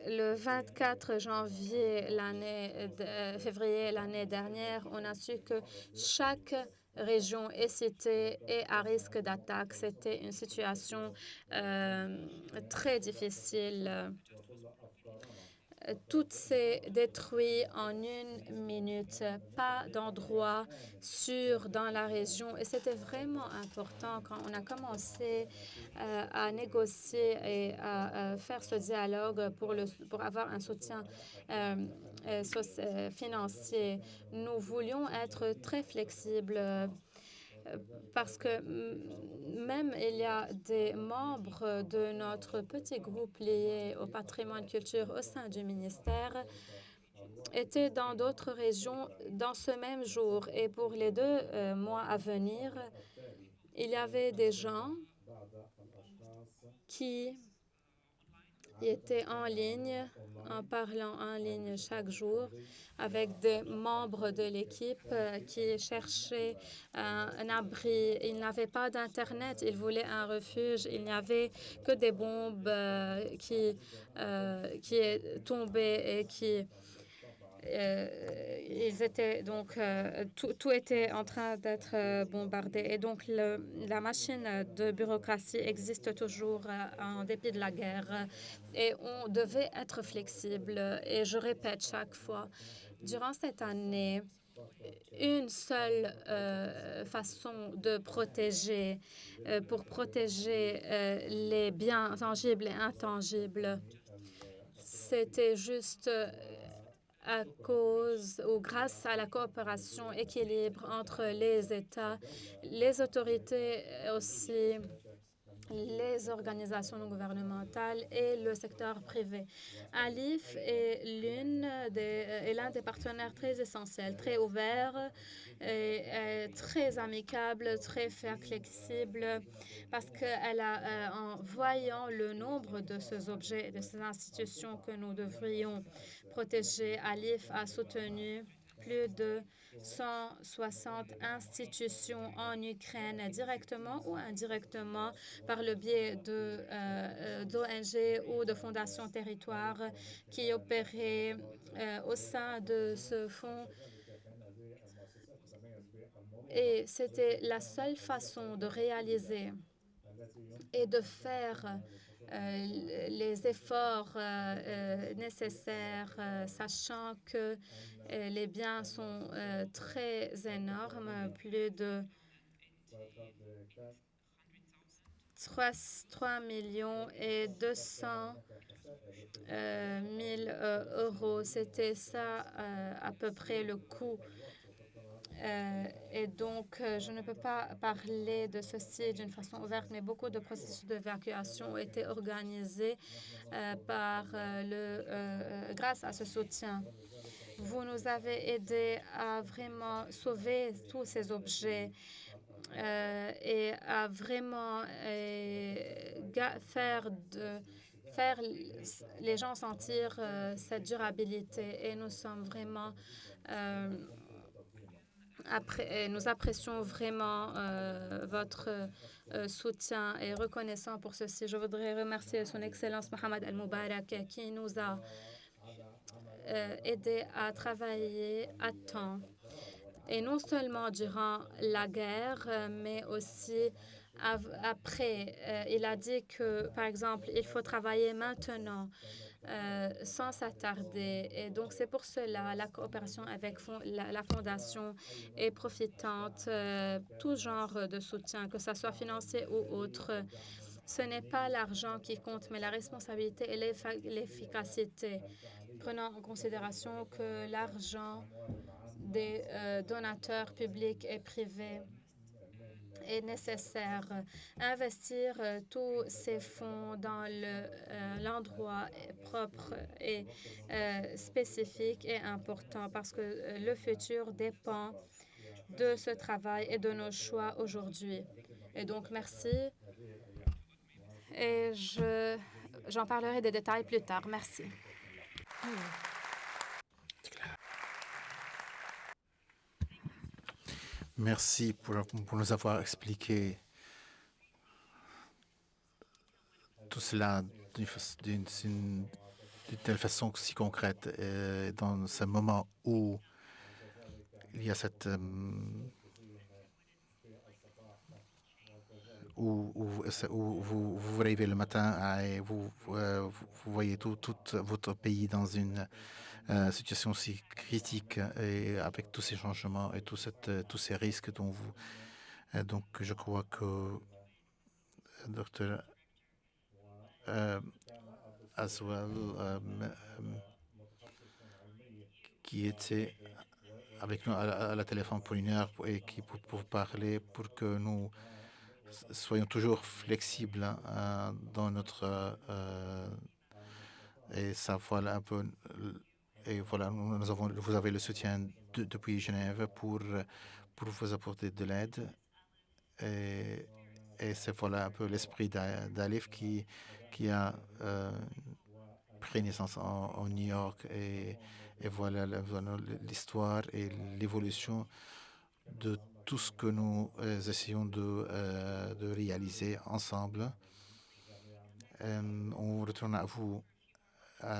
Le 24 janvier, l'année février l'année dernière, on a su que chaque région est citée et à risque d'attaque. C'était une situation euh, très difficile. Tout s'est détruit en une minute, pas d'endroit sûr dans la région. Et c'était vraiment important quand on a commencé euh, à négocier et à, faire ce dialogue pour, le, pour avoir un soutien euh, euh, financier. Nous voulions être très flexibles parce que même il y a des membres de notre petit groupe lié au patrimoine culture au sein du ministère étaient dans d'autres régions dans ce même jour. Et pour les deux euh, mois à venir, il y avait des gens qui étaient en ligne, en parlant en ligne chaque jour avec des membres de l'équipe euh, qui cherchaient un, abri. Ils n'avaient pas d'Internet, ils voulaient un refuge. Il n'y avait que des bombes euh, qui, euh, qui tombaient et qui ils étaient donc tout, tout, était en train d'être bombardé. Et donc la machine de bureaucratie existe toujours en dépit de la guerre. Et on devait être flexible. Et je répète chaque fois Durant cette année, une seule euh, façon de protéger, euh, pour protéger euh, les biens tangibles et intangibles, c'était juste à cause ou grâce à la coopération équilibre entre les États, les autorités aussi les organisations non gouvernementales et le secteur privé. ALIF est l'un des, des partenaires très essentiels, très ouvert, et, très amicable, très flexible, parce qu'elle a, euh, en voyant le nombre de ces objets et de ces institutions que nous devrions protéger, ALIF a soutenu plus de 160 institutions en Ukraine, directement ou indirectement, par le biais d'ONG euh, ou de fondations territoires qui opéraient euh, au sein de ce fonds. Et c'était la seule façon de réaliser et de faire euh, les efforts nécessaires, sachant que les biens sont euh, très énormes, plus de 3, millions et 200 000 euh, euros. C'était ça à peu près le coût. et donc, je ne peux pas parler de ceci d'une façon ouverte, mais beaucoup de processus d'évacuation ont été organisés par le, grâce à ce soutien. Vous nous avez aidé à vraiment sauver tous ces objets euh, et à vraiment euh, faire, de, faire les gens sentir euh, cette durabilité. Et nous sommes vraiment... Après, nous apprécions vraiment votre soutien et reconnaissant pour ceci. Je voudrais remercier Son Excellence Mohamed Al-Mubarak qui nous a aider à travailler à temps. et non seulement durant la guerre, mais aussi après. il a dit que, par exemple, il faut travailler maintenant euh, sans s'attarder. Et donc, c'est pour cela la coopération avec la, Fondation est profitante, euh, tout genre de soutien, que ce soit financier ou autre. Ce n'est pas l'argent qui compte, mais la responsabilité et l'efficacité. Prenant en considération que l'argent des euh, donateurs publics et privés est nécessaire. Investir euh, tous ces fonds dans euh, l'endroit propre et spécifique est important parce que le futur dépend de ce travail et de nos choix aujourd'hui. Et donc, merci. Et j'en parlerai des détails plus tard. Merci. Merci pour, nous avoir expliqué tout cela d'une telle façon si concrète. Et dans ce moment où il y a cette où, vous, vous le matin et vous, euh, vous voyez tout, votre pays dans une euh, situation si critique et avec tous ces changements et cette, euh, tous ces risques dont vous... Donc, je crois que Dr. Aswell, qui était avec nous à, la téléphone pour une heure et qui pour, pour parler pour que nous soyons toujours flexibles hein, dans notre et ça voilà un peu et voilà, nous avons, vous avez le soutien depuis Genève pour, vous apporter de l'aide. Et, et c'est voilà un peu l'esprit d'Alif qui, qui a euh, pris naissance en, New York. Et, et voilà l'histoire et l'évolution de tout ce que nous euh, essayons de, euh, de, réaliser ensemble. on retourne à vous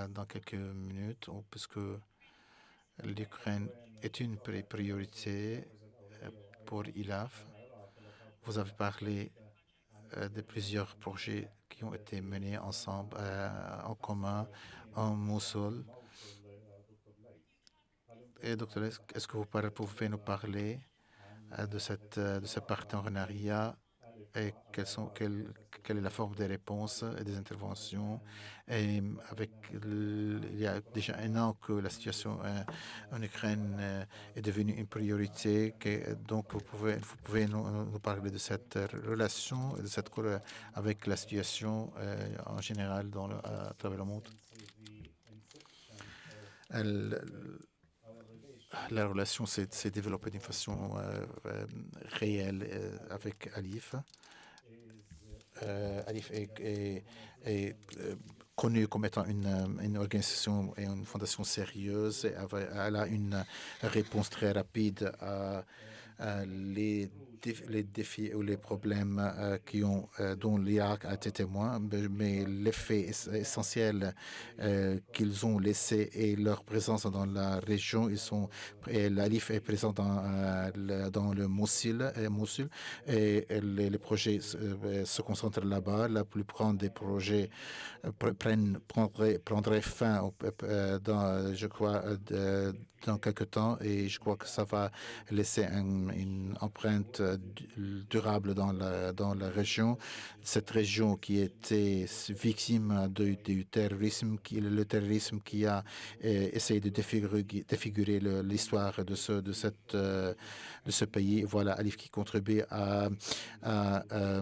dans quelques minutes, puisque l'Ukraine est une priorité euh, pour ILAF. Vous avez parlé euh, de plusieurs projets qui ont été menés ensemble, euh, en commun, en Mosul. Et docteur, est-ce que vous pouvez nous parler de, cette, de ce partenariat et quelles sont, quelle, quelle est la forme des réponses et des interventions. Et avec il y a déjà un an que la situation euh, en Ukraine euh, est devenue une priorité. Donc, vous pouvez, vous pouvez nous, parler de cette relation de cette avec la situation euh, en général dans le, à travers le monde. La relation s'est développée d'une façon réelle avec Alif. Euh, Alif est, est, euh, connue comme étant une, organisation et une fondation sérieuse. Elle a une réponse très rapide à les les défis ou les problèmes euh, qui ont, euh, dont l'Irak a été témoin, mais l'effet essentiel euh, qu'ils ont laissé et leur présence dans la région, ils sont, l'ALIF est présent dans, dans le Mosul, et, et les, projets se, concentrent là-bas. La plupart des projets prennent, prendraient, prendraient fin, dans, je crois, dans quelques temps et je crois que ça va laisser une empreinte durable dans la, dans la région. Cette région qui était victime du terrorisme, qui, le terrorisme qui a euh, essayé de défigurer, défigurer l'histoire de ce, de, cette, euh, de ce pays. Voilà, Alif qui contribue à, euh,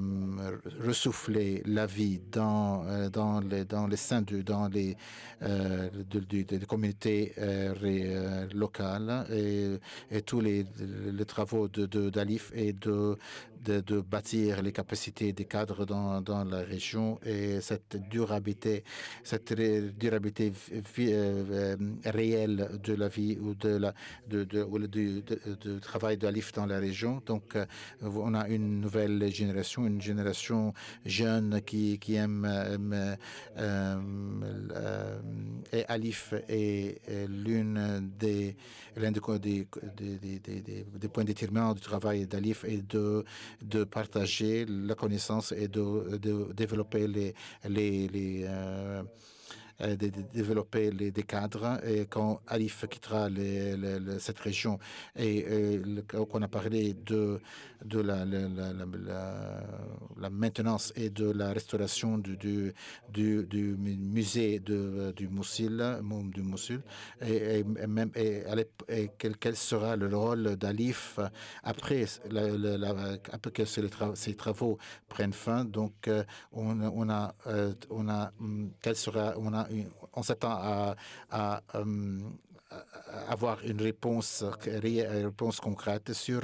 ressouffler la vie dans, dans, les, dans les seins de, dans les, de, communautés locales et, et tous les, les travaux d'Alif de, et de de, bâtir les capacités des cadres dans, dans, la région et cette durabilité, cette durabilité euh, réelle de la vie ou de la de, de, de travail de l'ALIF dans la région. Donc, euh, on a une nouvelle génération, une génération jeune qui, qui aime, euh, et Alif est l'une des l'un des, des, des, points d'étirement du travail d'Alif est de, de partager la connaissance et de, de développer les, les, euh, euh, de, développer les, des cadres. Et quand Alif quittera cette région et euh, qu'on a parlé de, de la, maintenance et de la restauration du, du, du, musée de, du Moussil, du Moussul, et, même et, et quel, sera le rôle d'Alif après, après que ces, ces, travaux prennent fin? Donc, euh, on, on a, on a, hum, quel sera, on s'attend à, euh, avoir une réponse, réponse concrète sur,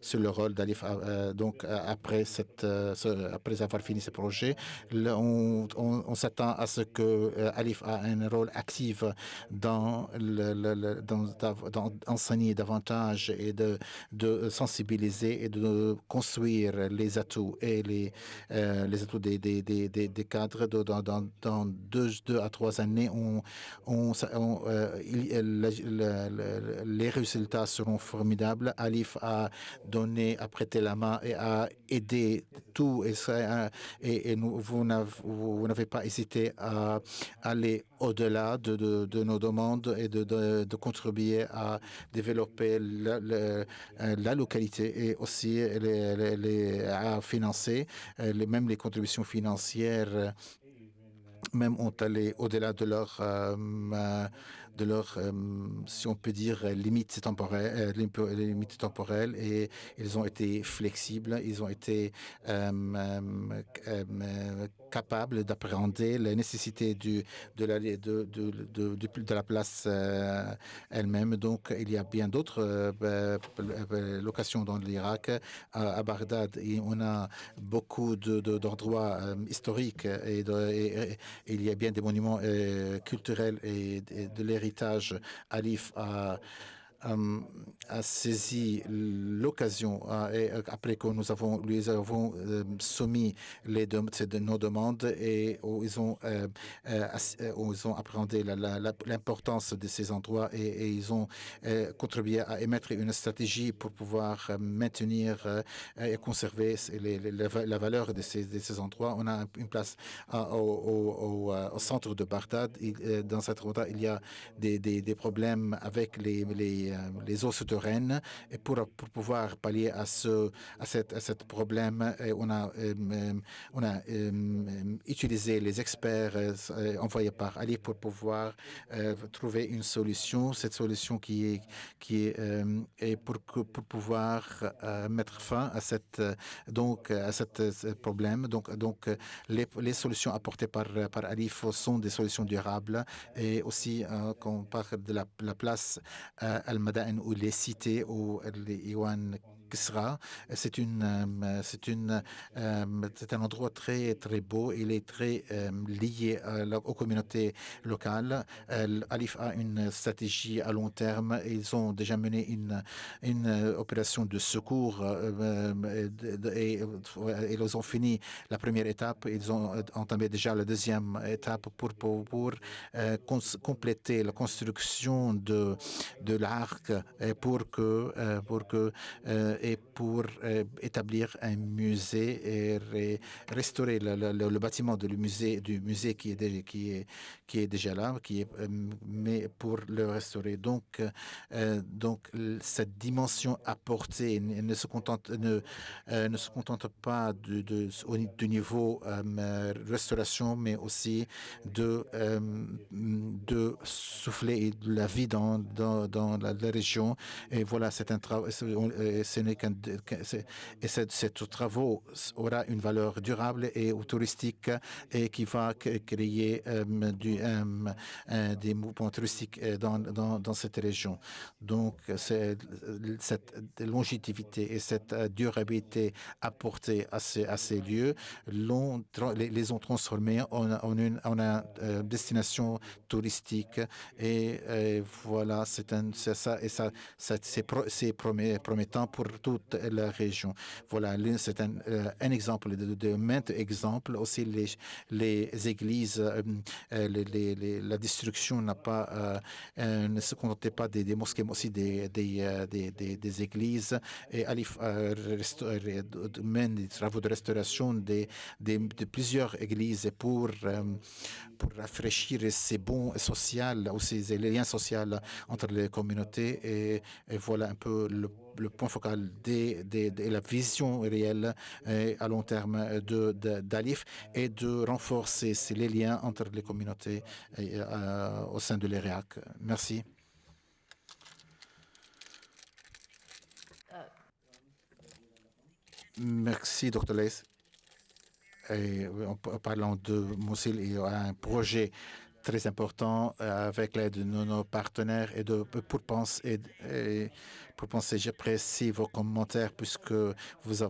sur le rôle d'Alif. Euh, donc, après, cette, euh, après avoir fini ce projet, on, on, s'attend à ce que euh, Alif a un rôle actif dans, le, dans, dans enseigner davantage et de, de sensibiliser et de construire les atouts et les, les atouts des, des, des, des cadres. Dans, dans, dans deux, deux, à trois années, les résultats seront formidables. Alif a donné, a prêté la main et a aidé tout. Et, nous, vous n'avez pas hésité à aller au-delà de, nos demandes et de, contribuer à développer la, localité et aussi à financer les, même les contributions financières même ont allé au-delà de leur euh, de leur, euh, si on peut dire, limites temporelles, euh, limites temporelles et ils ont été flexibles, ils ont été euh, capables d'appréhender la nécessité du, de, la, de, la place elle-même. Donc, il y a bien d'autres locations dans l'Irak. À, Bagdad, on a beaucoup d'endroits historiques et, et, il y a bien des monuments culturels et, de l'héritage héritage Alif euh, a saisi l'occasion et euh, après que nous avons lui avons euh, soumis les de, nos demandes et ils ont euh, ils ont appréhendé l'importance de ces endroits et, ils ont contribué à émettre une stratégie pour pouvoir maintenir et conserver la valeur de ces, de ces, endroits. On a une place au, centre de Bagdad. Dans cette endroit, il y a des, des, problèmes avec les euh, les, eaux souterraines. Et pour, pour, pouvoir pallier à ce à cette, à cette problème, on a, euh, on a euh, utilisé les experts envoyés par Ali pour pouvoir trouver une solution. Cette solution qui est qui est et pour que, pour pouvoir mettre fin à cette donc à cette, problème. Donc donc les, les solutions apportées par par Alif sont des solutions durables et aussi quand on parle de la, la place al ou les cités ou C'est une, euh, c'est une, euh, c'est un endroit très très beau. Il est très euh, lié aux communautés locales. Alif a une stratégie à long terme. Ils ont déjà mené une une opération de secours et, ils ont fini la première étape. Ils ont entamé déjà la deuxième étape pour pour, pour compléter la construction de de l'arc pour que pour que et pour euh, établir un musée et restaurer le, bâtiment du musée, qui est, déjà là, euh, mais pour le restaurer. Donc, euh, donc cette dimension apportée ne se contente, ne, ne se contente pas du niveau restauration, mais aussi de, de souffler de la vie dans, dans, dans la, région. Et voilà, c'est un travail, et ces travaux aura une valeur durable et touristique et qui va créer du, des mouvements touristiques dans, dans, cette région. Donc, cette longévité et cette durabilité apportée à ces, lieux les, ont transformés en, une, destination touristique et, voilà, c'est ça et ça c'est promettant pour toute la région. Voilà, c'est un, euh, un, exemple de, de maintes exemples. Aussi, les, les églises, euh, euh, la destruction n'a pas, ne se contentait pas des, mosquées, mais aussi des, des, des, églises. Et Alif mène des travaux de restauration de plusieurs églises pour pour rafraîchir ces bons sociaux, aussi les liens sociaux entre les communautés. Et, et voilà un peu le, le point focal de, de, de, la vision réelle et à long terme d'Alif et de renforcer les liens entre les communautés et, euh, au sein de l'EREAC. Merci. Merci, Dr. Leis et en parlant de Mossil, il y a un projet très important euh, avec l'aide de nos partenaires et de pour penser j'apprécie vos commentaires puisque vous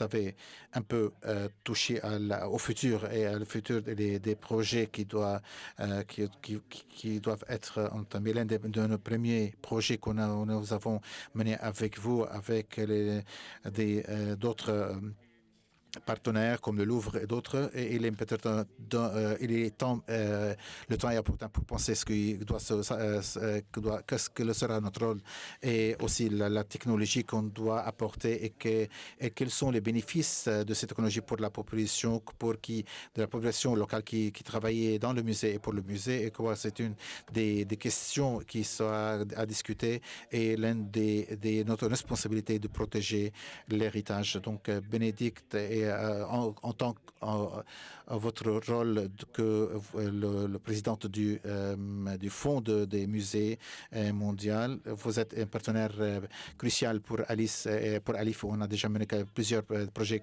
avez, un peu euh, touché au futur et à le futur des, projets qui doivent euh, qui, doivent être entamés. L'un de, nos premiers projets qu'on nous avons mené avec vous avec des d'autres partenaires comme le Louvre et d'autres, et il est peut-être euh, temps, euh, le temps est important pour penser ce qui doit, se, euh, que doit, qu'est-ce que sera notre rôle et aussi la, technologie qu'on doit apporter et, que, et quels sont les bénéfices de cette technologie pour la population, pour qui de la population locale qui, qui travaillait dans le musée et pour le musée et quoi c'est une des, des, questions qui sera à discuter et l'une des, des notre responsabilité de protéger l'héritage. Donc Bénédicte et euh, en, tant que votre rôle que euh, le, le président du, euh, du Fonds de, des musées mondiaux. Vous êtes un partenaire crucial pour Alice et pour Alif. On a déjà mené plusieurs projets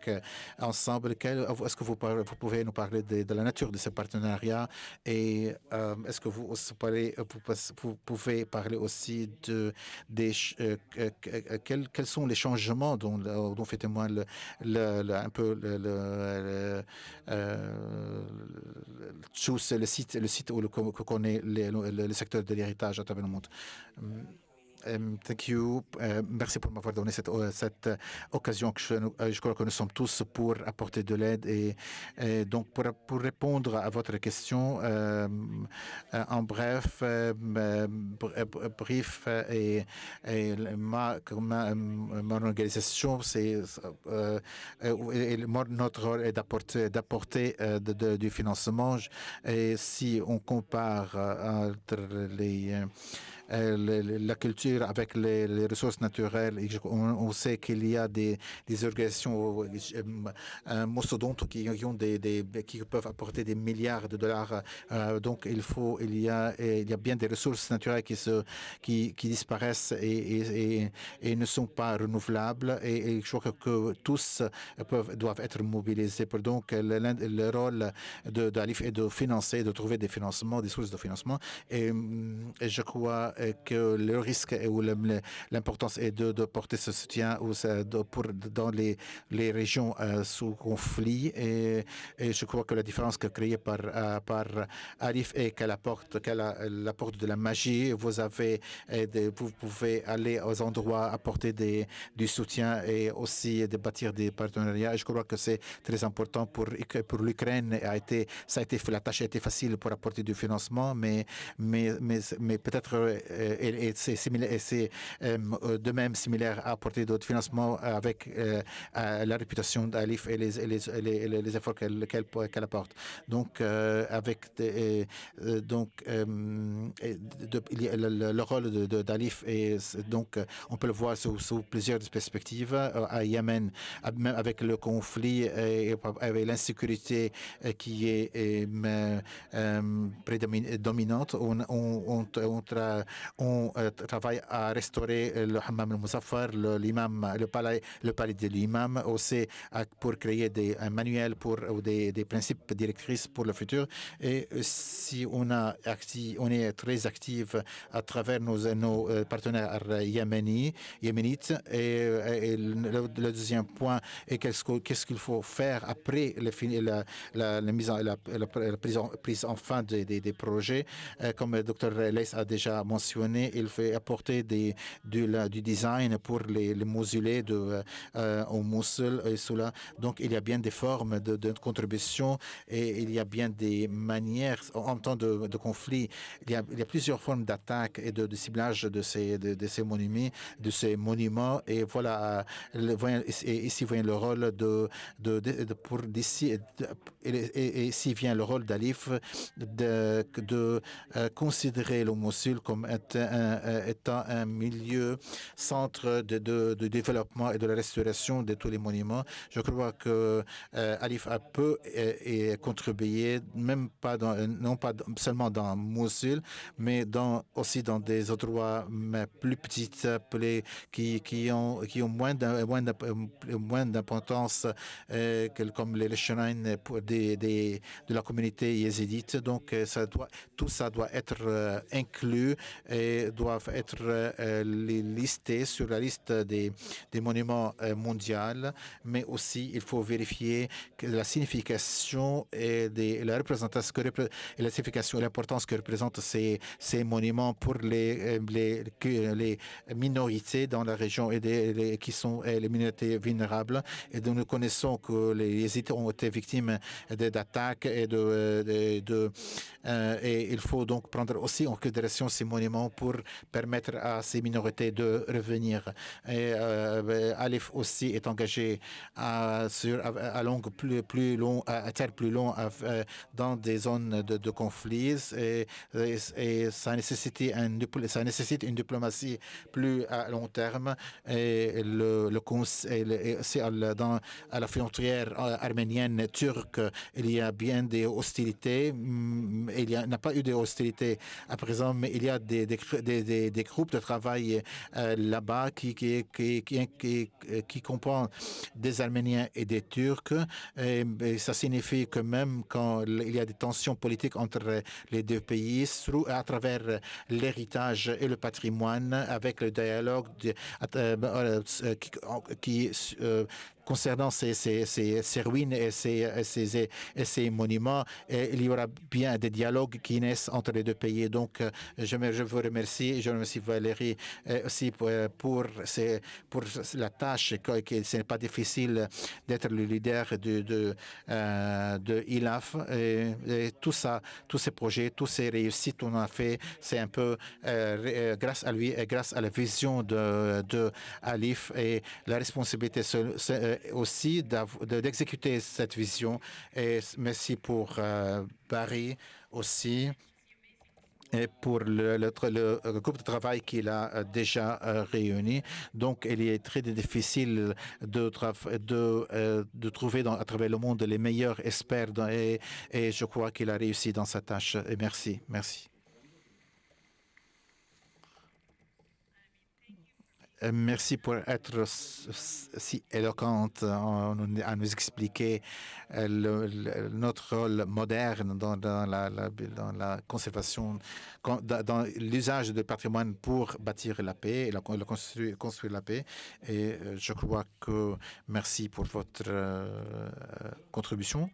ensemble. Est-ce que vous, pouvez nous parler de, la nature de ce partenariat et est-ce que vous, pouvez parler aussi de des, quels, sont les changements dont, dont fait témoin le, le, un peu le, le, euh, le site, le site connaît le secteur de l'héritage à travers le monde. Um, thank you. Uh, merci pour m'avoir donné cette, uh, cette occasion que je, crois que nous sommes tous pour apporter de l'aide et, donc pour, répondre à votre question euh, en bref, euh, et, ma, ma, organisation, euh, notre rôle est d'apporter d'apporter du financement et si on compare entre les euh, la culture avec les, ressources naturelles. On, sait qu'il y a des, des organisations euh, mastodontes qui, ont des, qui peuvent apporter des milliards de dollars. Euh, donc il faut, il y a, il y a bien des ressources naturelles qui se, qui, disparaissent et, et, ne sont pas renouvelables. Et, je crois que, tous peuvent, doivent être mobilisés. Donc le, le rôle d'Alif est de financer, de trouver des financements, des sources de financement. Et je crois que le risque ou l'importance est de, porter ce soutien pour, dans les, régions euh, sous conflit. Et, je crois que la différence que créée par, euh, Arif est qu'elle apporte, qu'elle apporte de la magie. Vous, avez, vous pouvez aller aux endroits, apporter du soutien et aussi de bâtir des partenariats. Et je crois que c'est très important pour, pour l'Ukraine. A été, ça a été, la tâche a été facile pour apporter du financement, mais, mais, mais, peut-être et, et c'est euh, de même similaire à apporter d'autres financements avec euh, la réputation d'Alif et les, efforts qu'elle qu qu apporte. Donc, avec donc le, le, rôle d'Alif et donc on peut le voir sous, plusieurs perspectives à Yémen, même avec le conflit et avec l'insécurité qui est prédominante, on, on, on, on on travaille à restaurer le Hammam al-Muzaffar, l'imam, le, palais, le palais de l'imam, aussi pour créer des, un manuel pour, ou des, des, principes directrices pour le futur. Et si on, a on est très actif à travers nos, nos partenaires yéménites, et, le, deuxième point est qu'est-ce qu'il faut faire après la, la, la mise en, la, prise, en, prise en fin des, des, projets. comme le docteur Leis a déjà mentionné, il fait apporter du, design pour les, les mausolées de, euh, au Mosul et cela. Donc, il y a bien des formes de, contribution et il y a bien des manières, en temps de, conflit, il y, a, plusieurs formes d'attaque et de, ciblage de ces, monuments. Et voilà, ici vient le rôle de, pour d'ici et, ici vient le rôle d'Alif de, euh, considérer le Mossul comme un, étant un milieu centre de, développement et de la restauration de tous les monuments. Je crois que euh, Alif a peu et, et contribué, même pas non pas seulement dans Mossul, mais aussi dans des endroits plus petites, plus, qui, ont, qui ont moins d'importance euh, comme les shrines des, de la communauté yézidite. Donc, tout ça doit être euh, inclus et doivent être euh, listés sur la liste des, des monuments euh, mondiaux, mais aussi il faut vérifier la signification et, la représentation et la signification l'importance que représentent ces, ces monuments pour les, les, les minorités dans la région et des, les, qui sont les minorités vulnérables. Et nous connaissons que les Yézidis ont été victimes d'attaques et de, euh, et il faut donc prendre aussi en considération ces monuments pour permettre à ces minorités de revenir. Et euh, Alif aussi est engagé à, sur, à, longue, plus, plus long, à terme plus long euh, dans des zones de, de conflits et, et, ça, nécessite un, ça nécessite une diplomatie plus à long terme. Et le, le c'est dans à la frontière arménienne turque il y a bien des hostilités. Mm, il n'y a pas eu de hostilités à présent, mais il y a des, des, des, des groupes de travail euh, là-bas qui, qui, qui, qui, qui comprennent des Arméniens et des Turcs. Ça signifie que même quand il y a des tensions politiques entre les deux pays, à travers l'héritage et le patrimoine, avec le dialogue de, euh, euh, qui, euh, concernant ces, ruines et ces, monuments, il y aura bien des dialogues qui naissent entre les deux pays. Donc, euh, je, vous remercie je remercie Valérie euh, aussi pour, euh, pour, la tâche, ce n'est pas difficile d'être le leader de, ILAF. Et, tout ça, tous ces projets, tous ces réussites qu'on a fait, c'est un peu grâce à lui et grâce à la vision de, de et la responsabilité aussi d'exécuter cette vision. Et merci pour euh, Barry aussi et pour le, le, le, groupe de travail qu'il a euh, déjà euh, réuni. Donc, il est très difficile de, euh, trouver à travers le monde les meilleurs experts et, et je crois qu'il a réussi dans sa tâche. Et merci. Merci. Merci pour être si éloquente à nous expliquer euh, notre rôle moderne dans, la, conservation, dans l'usage du patrimoine pour bâtir la paix et construire, la paix. Et euh, je crois que merci pour votre euh, contribution.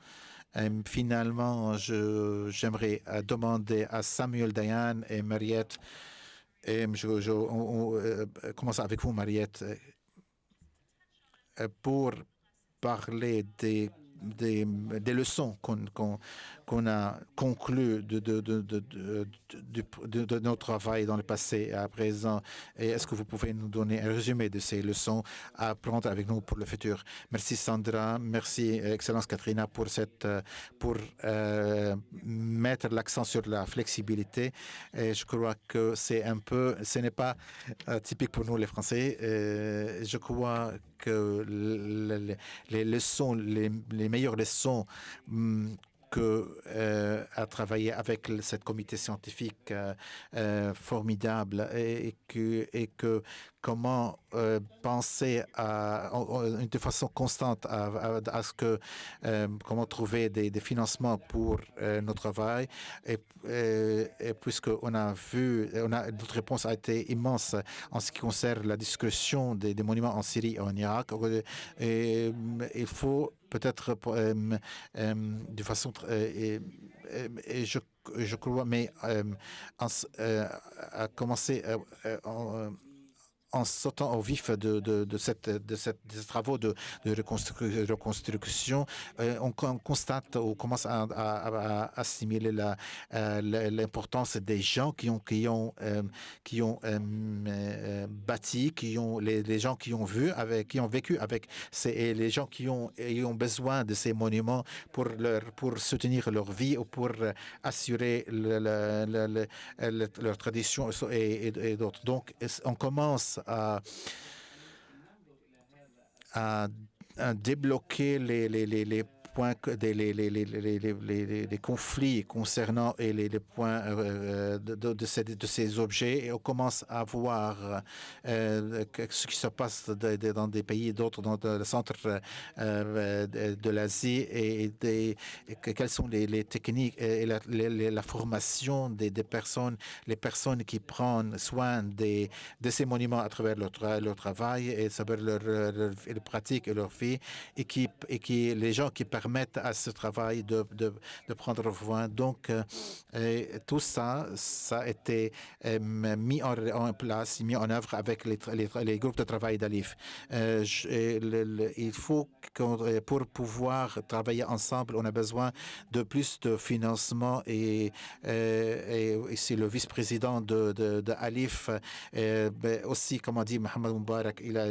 Finalement, j'aimerais demander à Samuel Dayan et Mariette et je, je on, euh, commence avec vous, Mariette, euh, pour parler des, des, leçons qu'on qu qu'on a conclu de, de, notre travail dans le passé et à présent. Et est-ce que vous pouvez nous donner un résumé de ces leçons à prendre avec nous pour le futur? Merci Sandra, merci Excellence Katrina pour, euh, mettre l'accent sur la flexibilité. Et je crois que c'est un peu, ce n'est pas euh, typique pour nous les Français. Et je crois que les, les leçons, les, les meilleures leçons hum, que euh, à travailler avec cette comité scientifique euh, euh, formidable et, que, et que comment penser à, de façon constante à, ce que comment trouver des, financements pour notre travail. Et, et, puisqu'on a vu on a notre réponse a été immense en ce qui concerne la discussion des, monuments en Syrie et en Irak. Et il faut peut-être euh, euh, de façon et, je, je crois, mais euh, à commencer en, en sautant au vif de, de, de, cette, de, ces travaux de, reconstruction, euh, on, constate, on commence à, à, à assimiler l'importance des gens qui ont, qui ont, euh, qui ont euh, bâti, qui ont, les, les, gens qui ont vu, avec, qui ont vécu avec ces, et les gens qui ont, ont besoin de ces monuments pour, leur, pour soutenir leur vie ou pour assurer le, le, leur tradition et, et, et d'autres. Donc, on commence à, à, à débloquer les, les, les, les des, conflits concernant et les, points euh, de, de, ces, objets et on commence à voir euh, ce qui se passe dans des pays d'autres, dans le centre euh, de, l'Asie et, des, quelles sont les, techniques et la, formation des, personnes, les personnes qui prennent soin de ces monuments à travers leur, travail et savoir leur, leur, leur, pratique et leur vie et qui, et qui les gens qui permettent à ce travail de, de, prendre voie. Donc, euh, tout ça, ça a été euh, mis en, place, mis en œuvre avec les, groupes de travail d'Alif. Euh, il faut que pour pouvoir travailler ensemble, on a besoin de plus de financement et, et, c'est le vice-président de, de, ben aussi, comme a dit Mohamed Moubarak, il a,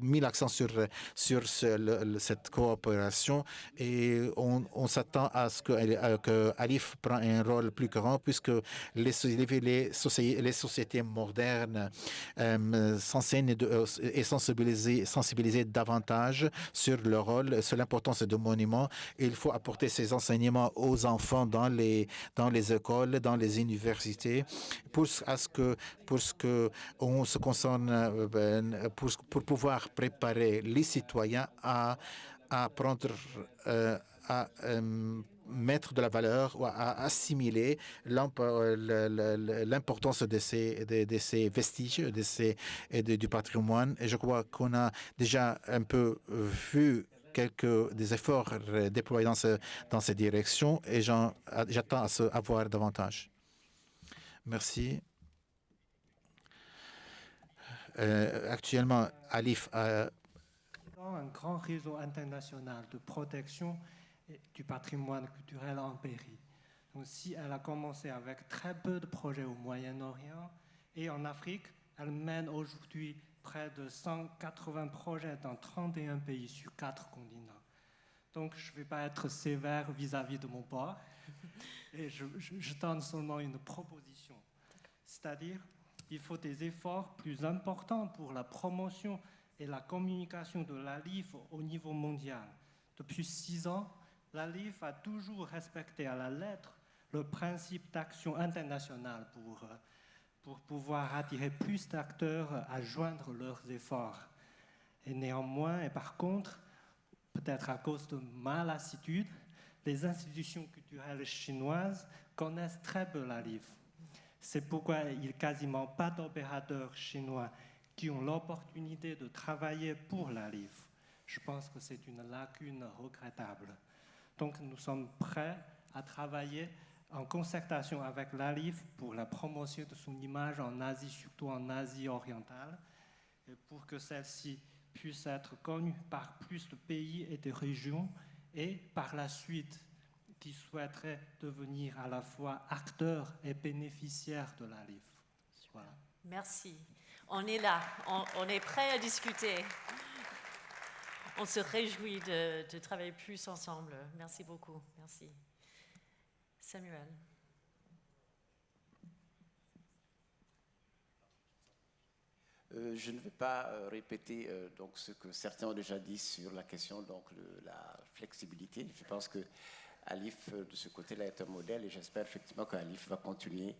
mis l'accent sur, sur cette coopération et on, s'attend à ce que, euh, que, Alif prend un rôle plus grand puisque les, les, sociétés, modernes euh, s'enseignent euh, et sensibiliser, sensibiliser davantage sur le rôle, sur l'importance de monuments. Il faut apporter ces enseignements aux enfants dans les, dans les écoles, dans les universités pour, à ce que, pour ce que on se concerne pour, pour pouvoir préparer les citoyens à à prendre, euh, à euh, mettre de la valeur ou à assimiler euh, l'importance de ces, vestiges de ces, du patrimoine. Et je crois qu'on a déjà un peu vu quelques des efforts déployés dans, ce, dans cette direction et j'attends à, se, à voir davantage. Merci. Euh, actuellement, Alif a un grand réseau international de protection du patrimoine culturel en Péri. Donc, si elle a commencé avec très peu de projets au Moyen-Orient et en Afrique, elle mène aujourd'hui près de 180 projets dans 31 pays sur quatre continents. Donc, je ne vais pas être sévère vis-à-vis de mon boss et je, je, je donne seulement une proposition. C'est-à-dire, il faut des efforts plus importants pour la promotion et la communication de l'ALIF au niveau mondial. Depuis six ans, l'ALIF a toujours respecté à la lettre le principe d'action internationale pour, pour pouvoir attirer plus d'acteurs à joindre leurs efforts. Et néanmoins, et par contre, peut-être à cause de ma lassitude, les institutions culturelles chinoises connaissent très peu l'ALIF. C'est pourquoi il n'y a quasiment pas d'opérateurs chinois qui ont l'opportunité de travailler pour la LIF. Je pense que c'est une lacune regrettable. Donc nous sommes prêts à travailler en concertation avec l'ALIF pour la promotion de son image en Asie, surtout en Asie orientale, et pour que celle-ci puisse être connue par plus de pays et de régions, et par la suite qui souhaiteraient devenir à la fois acteurs et bénéficiaires de l'ALIF. Voilà. Merci on est là, on, est prêt à discuter. On se réjouit de, travailler plus ensemble. Merci beaucoup. Merci. Samuel. Euh, je ne vais pas euh, répéter euh, donc ce que certains ont déjà dit sur la question donc la flexibilité. Je pense que Alif, de ce côté-là, est un modèle et j'espère effectivement qu'Alif va continuer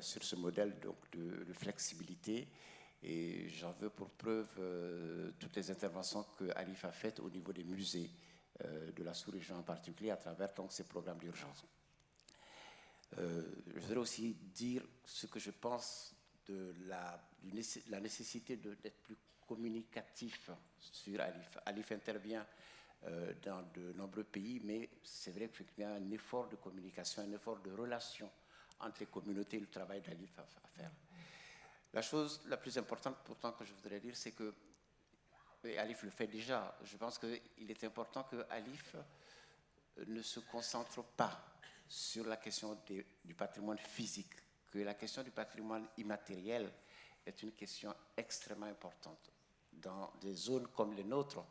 sur ce modèle donc, de flexibilité. Et j'en veux pour preuve toutes les interventions que Alif a faites au niveau des musées de la sous-région en particulier à travers donc, ces programmes d'urgence. je voudrais aussi dire ce que je pense de la, nécessité d'être plus communicatif sur Alif. Alif intervient euh, dans de nombreux pays, mais c'est vrai qu'il y a un effort de communication, un effort de relation entre les communautés et le travail d'Alif à, faire. La chose la plus importante pourtant que je voudrais dire, c'est que, et Alif le fait déjà, je pense qu'il est important que Alif ne se concentre pas sur la question du patrimoine physique, que la question du patrimoine immatériel est une question extrêmement importante. Dans des zones comme les nôtres,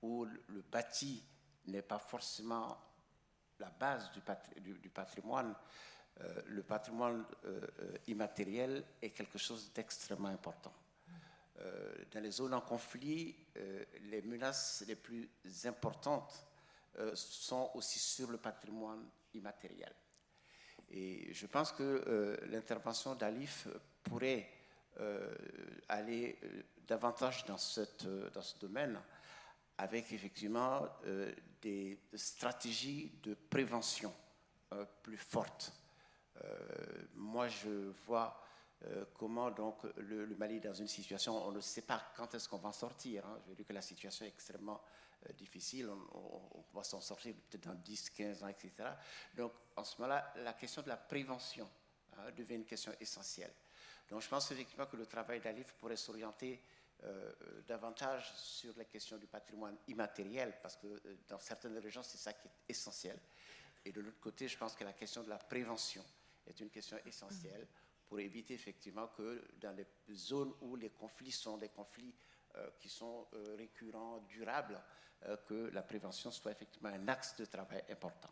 où le bâti n'est pas forcément la base du, patrimoine, euh, le patrimoine euh, euh, immatériel est quelque chose d'extrêmement important. dans les zones en conflit, les menaces les plus importantes sont aussi sur le patrimoine immatériel. Et je pense que l'intervention d'Alif pourrait aller davantage dans, ce domaine avec effectivement des stratégies de prévention plus fortes. Euh, moi, je vois comment donc le, Mali est dans une situation, on ne sait pas quand est-ce qu'on va en sortir. Je veux dire que la situation est extrêmement difficile, on, va s'en sortir peut-être dans 10, 15 ans, etc. Donc, en ce moment-là, la question de la prévention hein, devient une question essentielle. Donc, je pense effectivement que le travail d'Alif pourrait s'orienter euh, davantage sur la question du patrimoine immatériel, parce que euh, dans certaines régions, c'est ça qui est essentiel. Et de l'autre côté, je pense que la question de la prévention est une question essentielle pour éviter effectivement que dans les zones où les conflits sont des conflits euh, qui sont récurrents, durables, que la prévention soit effectivement un axe de travail important.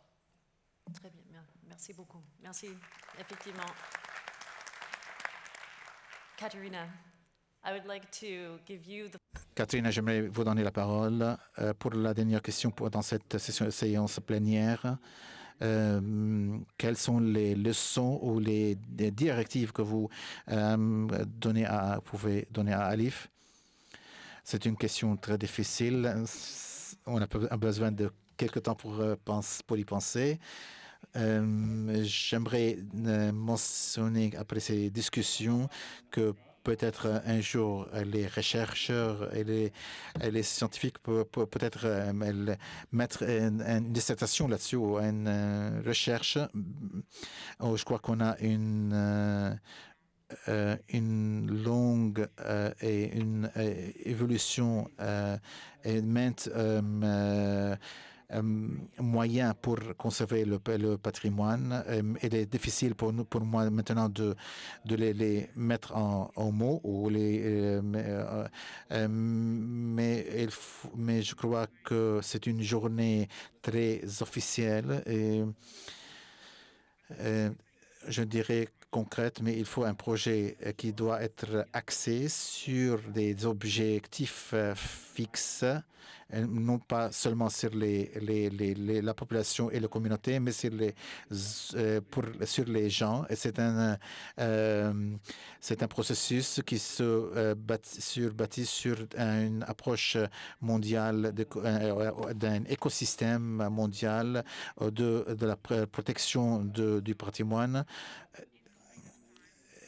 Très bien, merci beaucoup. Merci, effectivement. Katerina. Catherine, j'aimerais vous donner la parole euh, pour la dernière question pour, dans cette session, séance plénière. Euh, quelles sont les leçons ou les, directives que vous euh, donnez à, pouvez donner à Alif? C'est une question très difficile. On a besoin de quelques temps pour, pour y penser. J'aimerais mentionner après ces discussions que peut-être un jour les chercheurs et les, les scientifiques peuvent peut-être euh, mettre une, dissertation là-dessus ou une euh, recherche. Oh, je crois qu'on a une euh, une longue et une évolution et maintes euh, moyen pour conserver le, patrimoine. Euh, il est difficile pour nous, pour moi maintenant de, de les, mettre en, mots euh, mais, mais je crois que c'est une journée très officielle et je dirais concrète, mais il faut un projet qui doit être axé sur des objectifs fixes non pas seulement sur la population et la communauté, mais sur les, euh, gens. C'est un, euh, processus qui se euh, bâtit sur, sur une approche mondiale d'un écosystème mondial de, la protection du patrimoine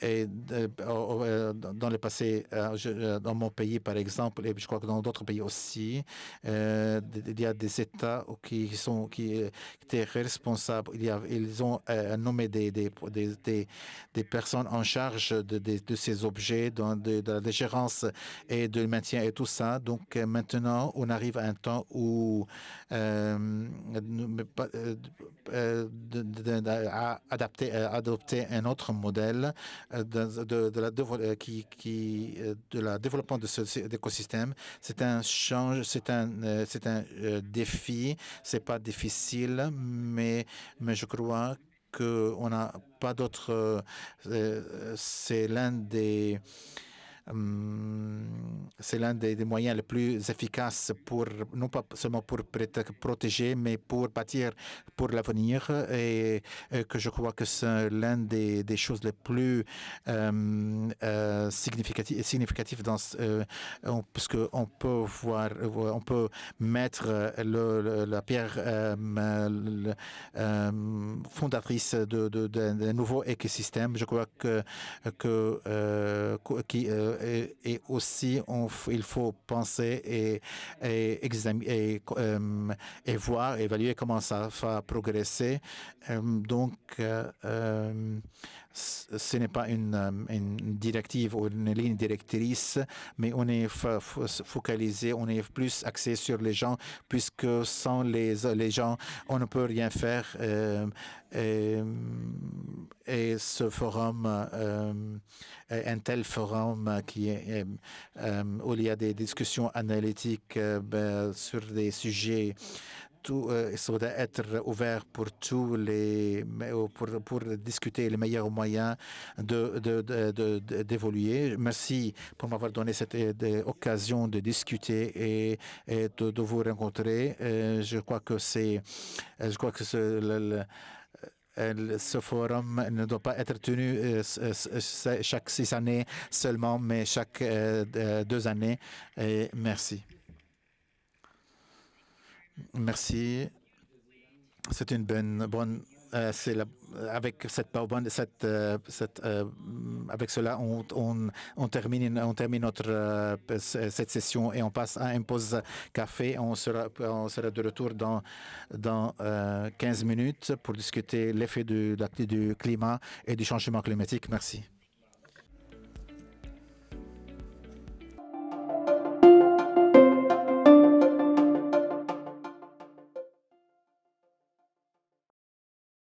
et euh, dans le passé, euh, euh, dans mon pays par exemple, et je crois que dans d'autres pays aussi, il y a des États qui sont qui étaient responsables. Il y a, ils ont nommé des des, des, des, personnes en charge de, de, ces objets, de, de, la gérance et de maintien et tout ça. Donc maintenant, on arrive à un temps où adapter, adopter un autre modèle de, de, la, euh, qui, qui, euh, de la développement de cet écosystème. C'est un change, c'est un, euh, c'est un défi. C'est pas difficile, mais, mais je crois qu'on n'a pas d'autre. C'est l'un des c'est l'un des, moyens les plus efficaces pour, non pas seulement pour protéger, mais pour bâtir pour l'avenir. Et, que je crois que c'est l'un des, choses les plus euh, euh, significatives, significatif dans, euh, parce qu'on peut voir, on peut mettre la pierre fondatrice de, de, de, nouveaux écosystèmes. Je crois que, que qui, et, aussi il faut penser euh, et, voir, évaluer comment ça va progresser. Euh, donc, euh, ce n'est pas une, directive ou une ligne directrice, mais on est focalisé, on est plus axé sur les gens, puisque sans les, gens, on ne peut rien faire. et, et, ce forum, un tel forum qui est, où il y a des discussions analytiques ben, sur des sujets tout euh, doit être ouvert pour tous les pour, pour discuter les meilleurs moyens de d'évoluer. Merci pour m'avoir donné cette euh, occasion de discuter et, de, vous rencontrer. Euh, je crois que ce, forum ne doit pas être tenu chaque six années seulement, mais chaque deux années. Merci. Merci. C'est une bonne, bonne euh, avec cette, cette, euh, euh, avec cela, on, on, on, termine, on termine notre cette session et on passe à une pause café. On sera, on sera de retour dans dans 15 minutes pour discuter l'effet du, du climat et du changement climatique. Merci.